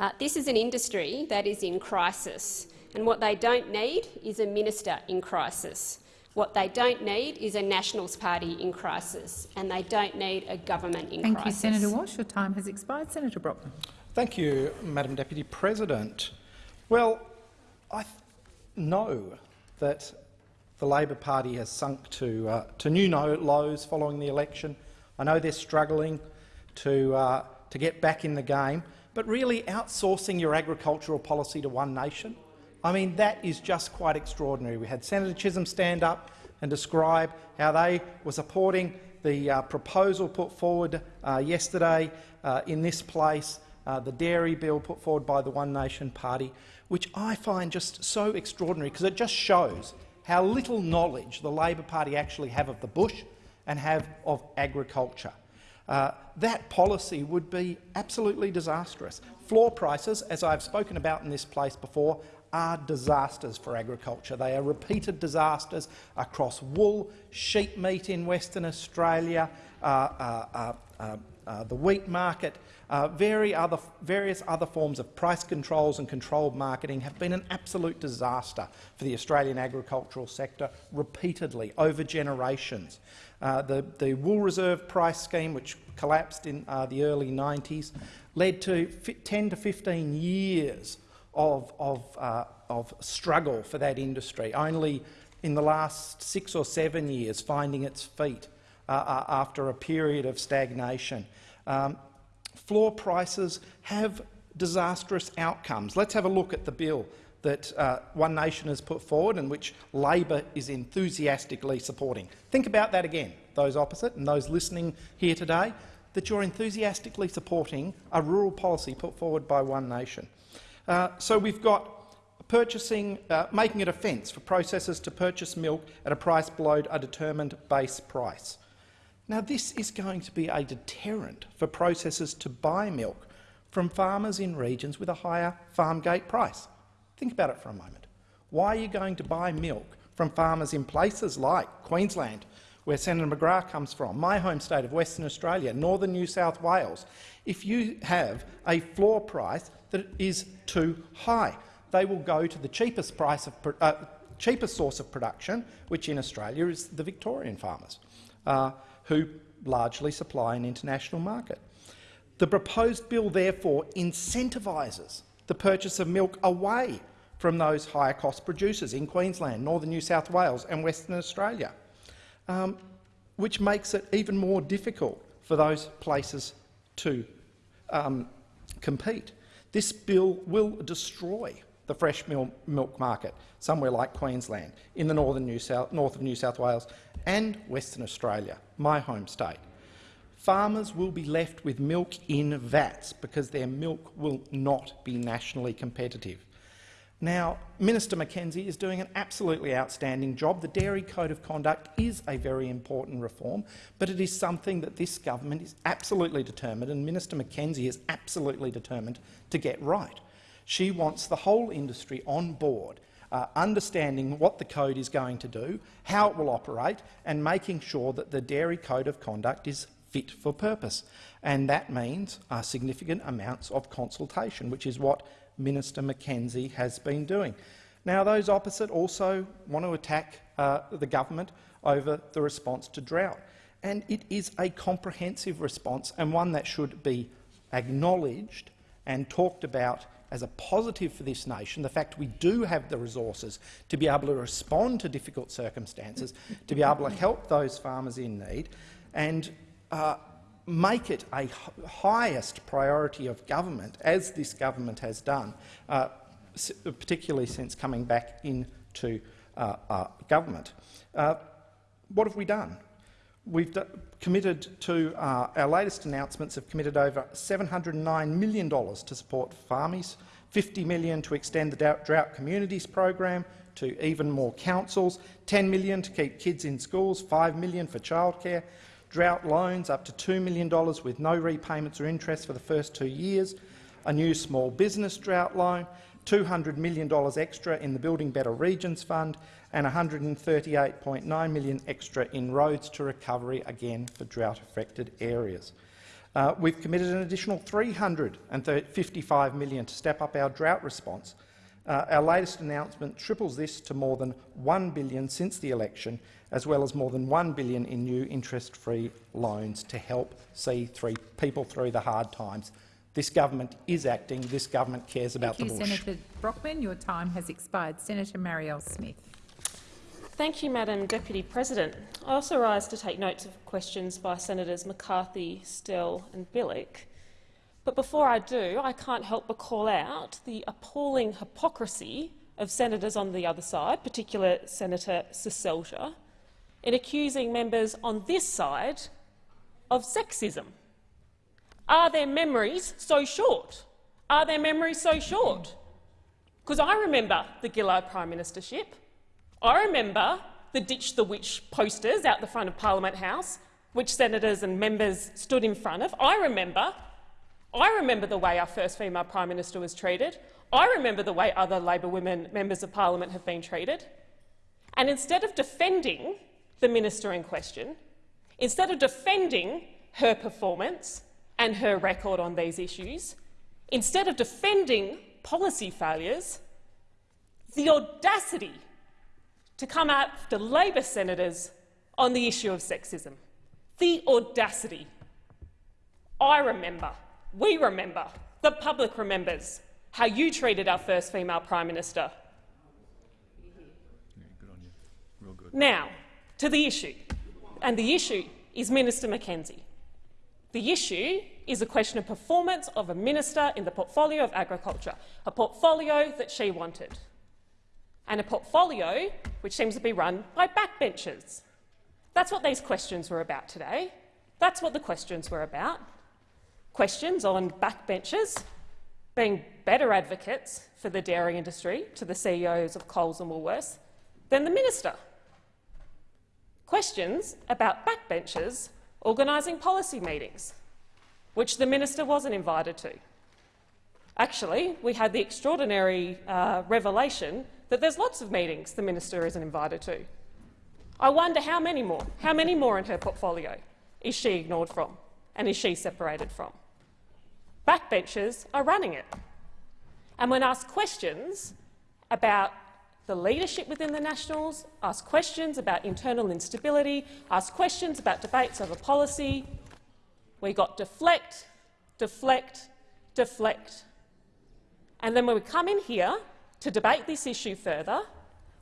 Uh, this is an industry that is in crisis, and what they don't need is a minister in crisis. What they don't need is a Nationals party in crisis, and they don't need a government in Thank crisis. Thank you, Senator Walsh. Your time has expired. Senator Brockman. Thank you, Madam Deputy President. Well, I know that the Labor Party has sunk to, uh, to new lows following the election. I know they're struggling to, uh, to get back in the game but really outsourcing your agricultural policy to one nation. I mean, that is just quite extraordinary. We had Senator Chisholm stand up and describe how they were supporting the uh, proposal put forward uh, yesterday uh, in this place, uh, the dairy bill put forward by the One Nation Party, which I find just so extraordinary because it just shows how little knowledge the Labor Party actually have of the bush and have of agriculture. Uh, that policy would be absolutely disastrous. Floor prices, as I've spoken about in this place before, are disasters for agriculture. They are repeated disasters across wool, sheep meat in Western Australia, uh, uh, uh, uh, uh the wheat market, other, various other forms of price controls and controlled marketing have been an absolute disaster for the Australian agricultural sector repeatedly over generations. Uh, the, the wool reserve price scheme, which collapsed in uh, the early 90s, led to 10 to 15 years of, of, uh, of struggle for that industry, only in the last six or seven years finding its feet uh, uh, after a period of stagnation. Um, floor prices have disastrous outcomes. Let's have a look at the bill that uh, One Nation has put forward and which Labor is enthusiastically supporting. Think about that again, those opposite and those listening here today, that you're enthusiastically supporting a rural policy put forward by One Nation. Uh, so we've got purchasing, uh, making it a fence for processors to purchase milk at a price below a determined base price. Now, this is going to be a deterrent for processors to buy milk from farmers in regions with a higher farm gate price. Think about it for a moment. Why are you going to buy milk from farmers in places like Queensland, where Senator McGrath comes from, my home state of Western Australia, northern New South Wales, if you have a floor price that is too high, they will go to the cheapest, price of, uh, cheapest source of production, which in Australia is the Victorian farmers, uh, who largely supply an international market. The proposed bill therefore incentivises the purchase of milk away from those higher-cost producers in Queensland, northern New South Wales and Western Australia, um, which makes it even more difficult for those places to um, compete. This bill will destroy the fresh milk market somewhere like Queensland, in the northern New South, north of New South Wales and Western Australia, my home state. Farmers will be left with milk in vats because their milk will not be nationally competitive. Now, Minister McKenzie is doing an absolutely outstanding job. The Dairy Code of Conduct is a very important reform, but it is something that this government is absolutely determined, and Minister McKenzie is absolutely determined to get right. She wants the whole industry on board, uh, understanding what the code is going to do, how it will operate, and making sure that the Dairy Code of Conduct is fit for purpose. And that means uh, significant amounts of consultation, which is what Minister McKenzie has been doing. Now, those opposite also want to attack uh, the government over the response to drought. And it is a comprehensive response and one that should be acknowledged and talked about as a positive for this nation, the fact we do have the resources to be able to respond to difficult circumstances, to be able to help those farmers in need, and uh, make it a highest priority of government, as this government has done, uh, particularly since coming back into uh, uh government. Uh, what have we done? We've committed to, uh, our latest announcements have committed over $709 million to support farmies, 50 million to extend the Drought Communities program to even more councils, 10 million to keep kids in schools, 5 million for childcare, drought loans up to $2 million with no repayments or interest for the first two years, a new small business drought loan, $200 million extra in the Building Better Regions Fund and 138.9 million extra in roads to recovery, again for drought-affected areas. Uh, we've committed an additional 355 million to step up our drought response. Uh, our latest announcement triples this to more than 1 billion since the election, as well as more than 1 billion in new interest-free loans to help see three people through the hard times this government is acting. This government cares about Thank the you, bush. Senator Brockman. Your time has expired. Senator Marielle Smith. Thank you, Madam Deputy President. I also rise to take notes of questions by Senators McCarthy, Sterle and Bilyk. But before I do, I can't help but call out the appalling hypocrisy of senators on the other side, particularly Senator Seselja, in accusing members on this side of sexism. Are their memories so short? Are their memories so short? Because I remember the Gillard Prime Ministership. I remember the Ditch the Witch posters out the front of Parliament House, which senators and members stood in front of. I remember. I remember the way our first female Prime Minister was treated. I remember the way other Labor women members of Parliament have been treated. And instead of defending the minister in question, instead of defending her performance, and her record on these issues, instead of defending policy failures, the audacity to come after Labor senators on the issue of sexism. The audacity. I remember, we remember, the public remembers how you treated our first female Prime Minister. Now, to the issue. And the issue is Minister McKenzie. The issue is a question of performance of a minister in the portfolio of agriculture, a portfolio that she wanted, and a portfolio which seems to be run by backbenchers. That's what these questions were about today. That's what the questions were about. Questions on backbenchers being better advocates for the dairy industry to the CEOs of Coles and Woolworths than the minister. Questions about backbenchers organising policy meetings, which the minister wasn't invited to. Actually, we had the extraordinary uh, revelation that there's lots of meetings the minister isn't invited to. I wonder how many more, how many more in her portfolio is she ignored from and is she separated from? Backbenchers are running it. And when asked questions about the leadership within the Nationals, asked questions about internal instability, asked questions about debates over policy, we got deflect, deflect, deflect. And then when we come in here to debate this issue further,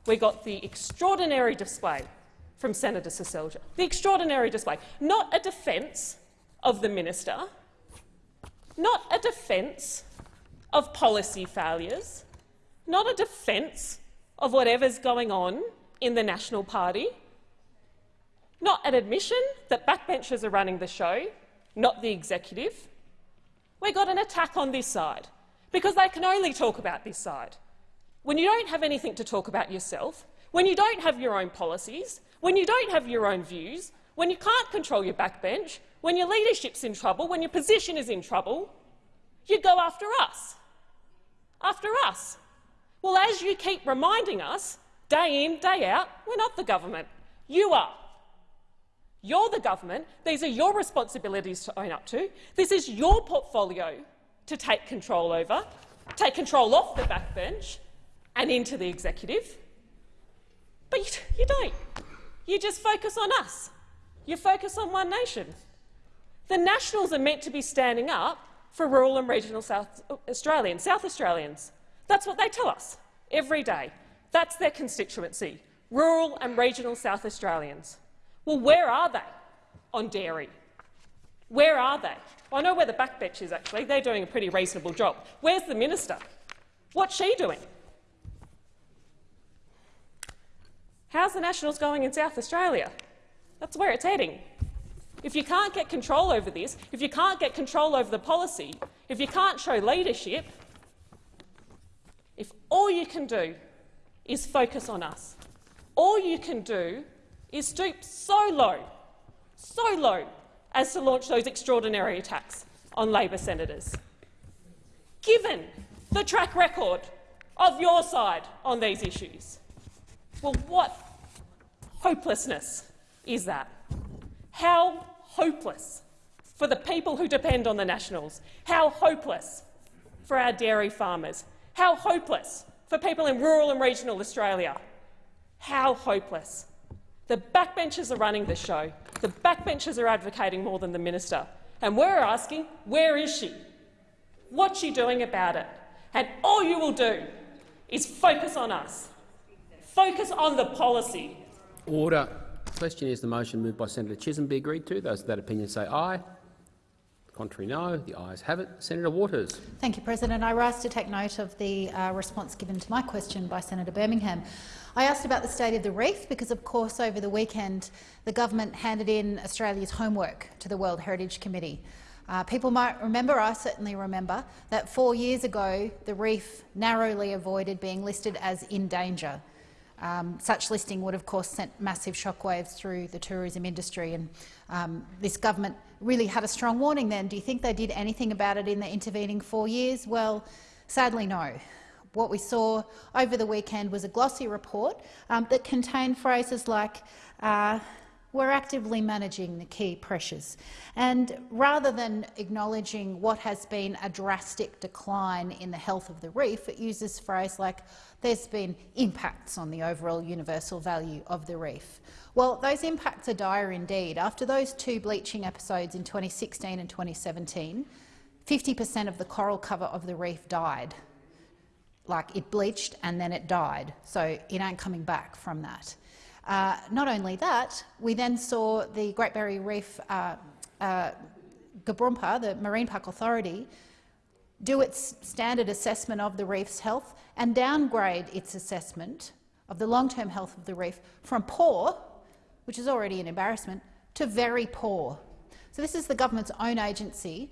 we got the extraordinary display from Senator Seselja. The extraordinary display. Not a defence of the minister, not a defence of policy failures, not a defence of whatever's going on in the National Party, not an admission that backbenchers are running the show, not the executive. We got an attack on this side because they can only talk about this side. When you don't have anything to talk about yourself, when you don't have your own policies, when you don't have your own views, when you can't control your backbench, when your leadership's in trouble, when your position is in trouble, you go after us. After us. Well, as you keep reminding us, day in, day out, we're not the government. You are. You're the government. These are your responsibilities to own up to. This is your portfolio to take control over, take control off the backbench and into the executive. But you, you don't. You just focus on us. You focus on One Nation. The Nationals are meant to be standing up for rural and regional South Australians, South Australians. That's what they tell us every day. That's their constituency, rural and regional South Australians. Well, where are they on dairy? Where are they? Well, I know where the backbench is, actually. They're doing a pretty reasonable job. Where's the minister? What's she doing? How's the Nationals going in South Australia? That's where it's heading. If you can't get control over this, if you can't get control over the policy, if you can't show leadership, if all you can do is focus on us, all you can do is stoop so low, so low, as to launch those extraordinary attacks on Labor senators. Given the track record of your side on these issues, well, what hopelessness is that? How hopeless for the people who depend on the Nationals? How hopeless for our dairy farmers? How hopeless for people in rural and regional Australia? How hopeless the backbenchers are running the show. The backbenchers are advocating more than the minister. And we're asking, where is she? What's she doing about it? And all you will do is focus on us. Focus on the policy. Order. The question is the motion moved by Senator Chisholm be agreed to. Those of that opinion say aye. Contrary, no. The ayes have it. Senator Waters. Thank you, President. I rise to take note of the uh, response given to my question by Senator Birmingham. I asked about the state of the reef because, of course, over the weekend the government handed in Australia's homework to the World Heritage Committee. Uh, people might remember, I certainly remember, that four years ago the reef narrowly avoided being listed as in danger. Um, such listing would, of course, sent massive shockwaves through the tourism industry, and um, this government really had a strong warning then. Do you think they did anything about it in the intervening four years? Well, sadly, no. What we saw over the weekend was a glossy report um, that contained phrases like, uh, we're actively managing the key pressures. And rather than acknowledging what has been a drastic decline in the health of the reef, it uses phrase like, there's been impacts on the overall universal value of the reef. Well, those impacts are dire indeed. After those two bleaching episodes in 2016 and 2017, 50 per cent of the coral cover of the reef died like it bleached and then it died, so it ain't coming back from that. Uh, not only that, we then saw the Great Barrier Reef uh, uh, GBRMPA, the Marine Park Authority, do its standard assessment of the reef's health and downgrade its assessment of the long-term health of the reef from poor, which is already an embarrassment, to very poor. So this is the government's own agency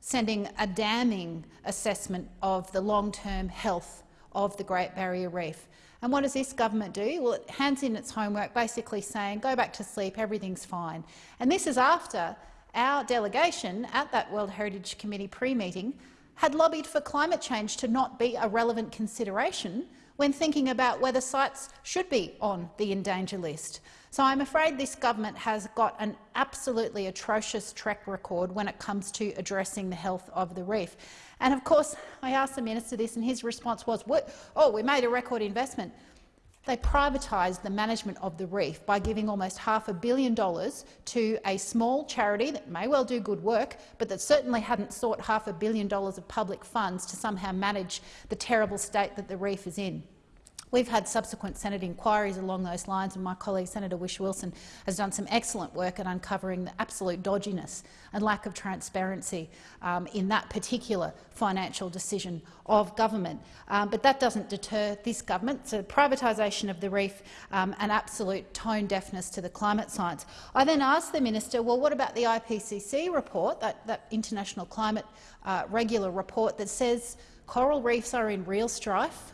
sending a damning assessment of the long-term health of the Great Barrier Reef. And what does this government do? Well, it hands in its homework, basically saying, go back to sleep, everything's fine. And this is after our delegation at that World Heritage Committee pre-meeting had lobbied for climate change to not be a relevant consideration when thinking about whether sites should be on the endanger list. So I'm afraid this government has got an absolutely atrocious track record when it comes to addressing the health of the reef. And of course, I asked the minister this, and his response was, "Oh, we made a record investment." They privatised the management of the reef by giving almost half a billion dollars to a small charity that may well do good work, but that certainly hadn't sought half a billion dollars of public funds to somehow manage the terrible state that the reef is in. We've had subsequent Senate inquiries along those lines, and my colleague Senator Whish-Wilson has done some excellent work at uncovering the absolute dodginess and lack of transparency um, in that particular financial decision of government. Um, but that doesn't deter this government. A privatisation of the reef um, and absolute tone deafness to the climate science. I then asked the minister, well, what about the IPCC report, that, that international climate uh, regular report that says coral reefs are in real strife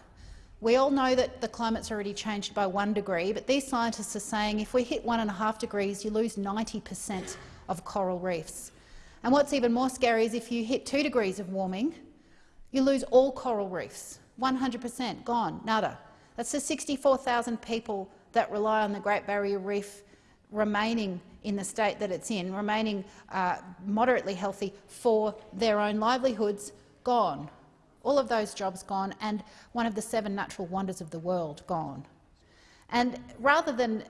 we all know that the climate's already changed by one degree, but these scientists are saying if we hit one and a half degrees, you lose 90 per cent of coral reefs. And what's even more scary is if you hit two degrees of warming, you lose all coral reefs, 100 per cent, gone, nada. That's the 64,000 people that rely on the Great Barrier Reef remaining in the state that it's in, remaining uh, moderately healthy for their own livelihoods, gone all of those jobs gone, and one of the seven natural wonders of the world gone. And rather than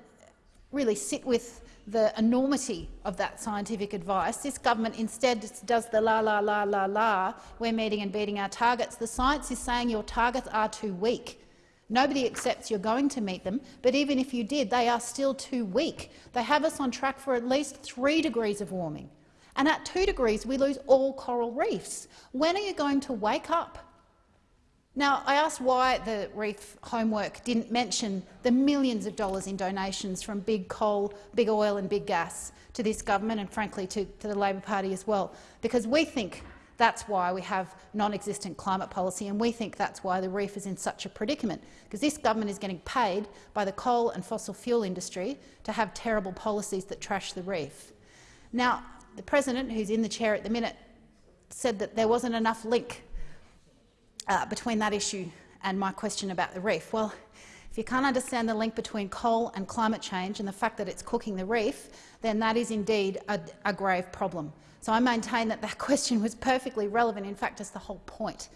really sit with the enormity of that scientific advice, this government instead does the la la la la la, we're meeting and beating our targets. The science is saying your targets are too weak. Nobody accepts you're going to meet them, but even if you did, they are still too weak. They have us on track for at least three degrees of warming. And at two degrees, we lose all coral reefs. When are you going to wake up? Now, I asked why the reef homework didn't mention the millions of dollars in donations from big coal, big oil and big gas to this government and, frankly, to, to the Labor Party as well, because we think that's why we have non-existent climate policy, and we think that's why the reef is in such a predicament, because this government is getting paid by the coal and fossil fuel industry to have terrible policies that trash the reef. Now, the president, who's in the chair at the minute, said that there wasn't enough link uh, between that issue and my question about the reef. Well, if you can't understand the link between coal and climate change and the fact that it's cooking the reef, then that is indeed a, a grave problem. So I maintain that that question was perfectly relevant. In fact, it's the whole point.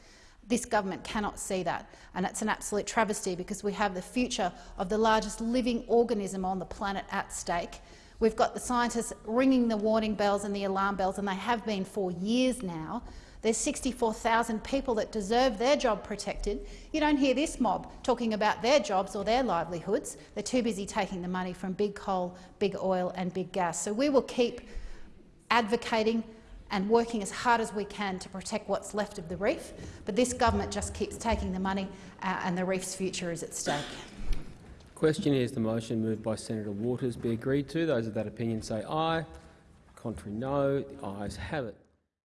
This government cannot see that, and it's an absolute travesty because we have the future of the largest living organism on the planet at stake. We've got the scientists ringing the warning bells and the alarm bells, and they have been for years now. There's 64,000 people that deserve their job protected. You don't hear this mob talking about their jobs or their livelihoods. They're too busy taking the money from big coal, big oil and big gas. So we will keep advocating and working as hard as we can to protect what's left of the reef, but this government just keeps taking the money uh, and the reef's future is at stake. Question is the motion moved by Senator Waters be agreed to. Those of that opinion say aye. Contrary no. The ayes have it.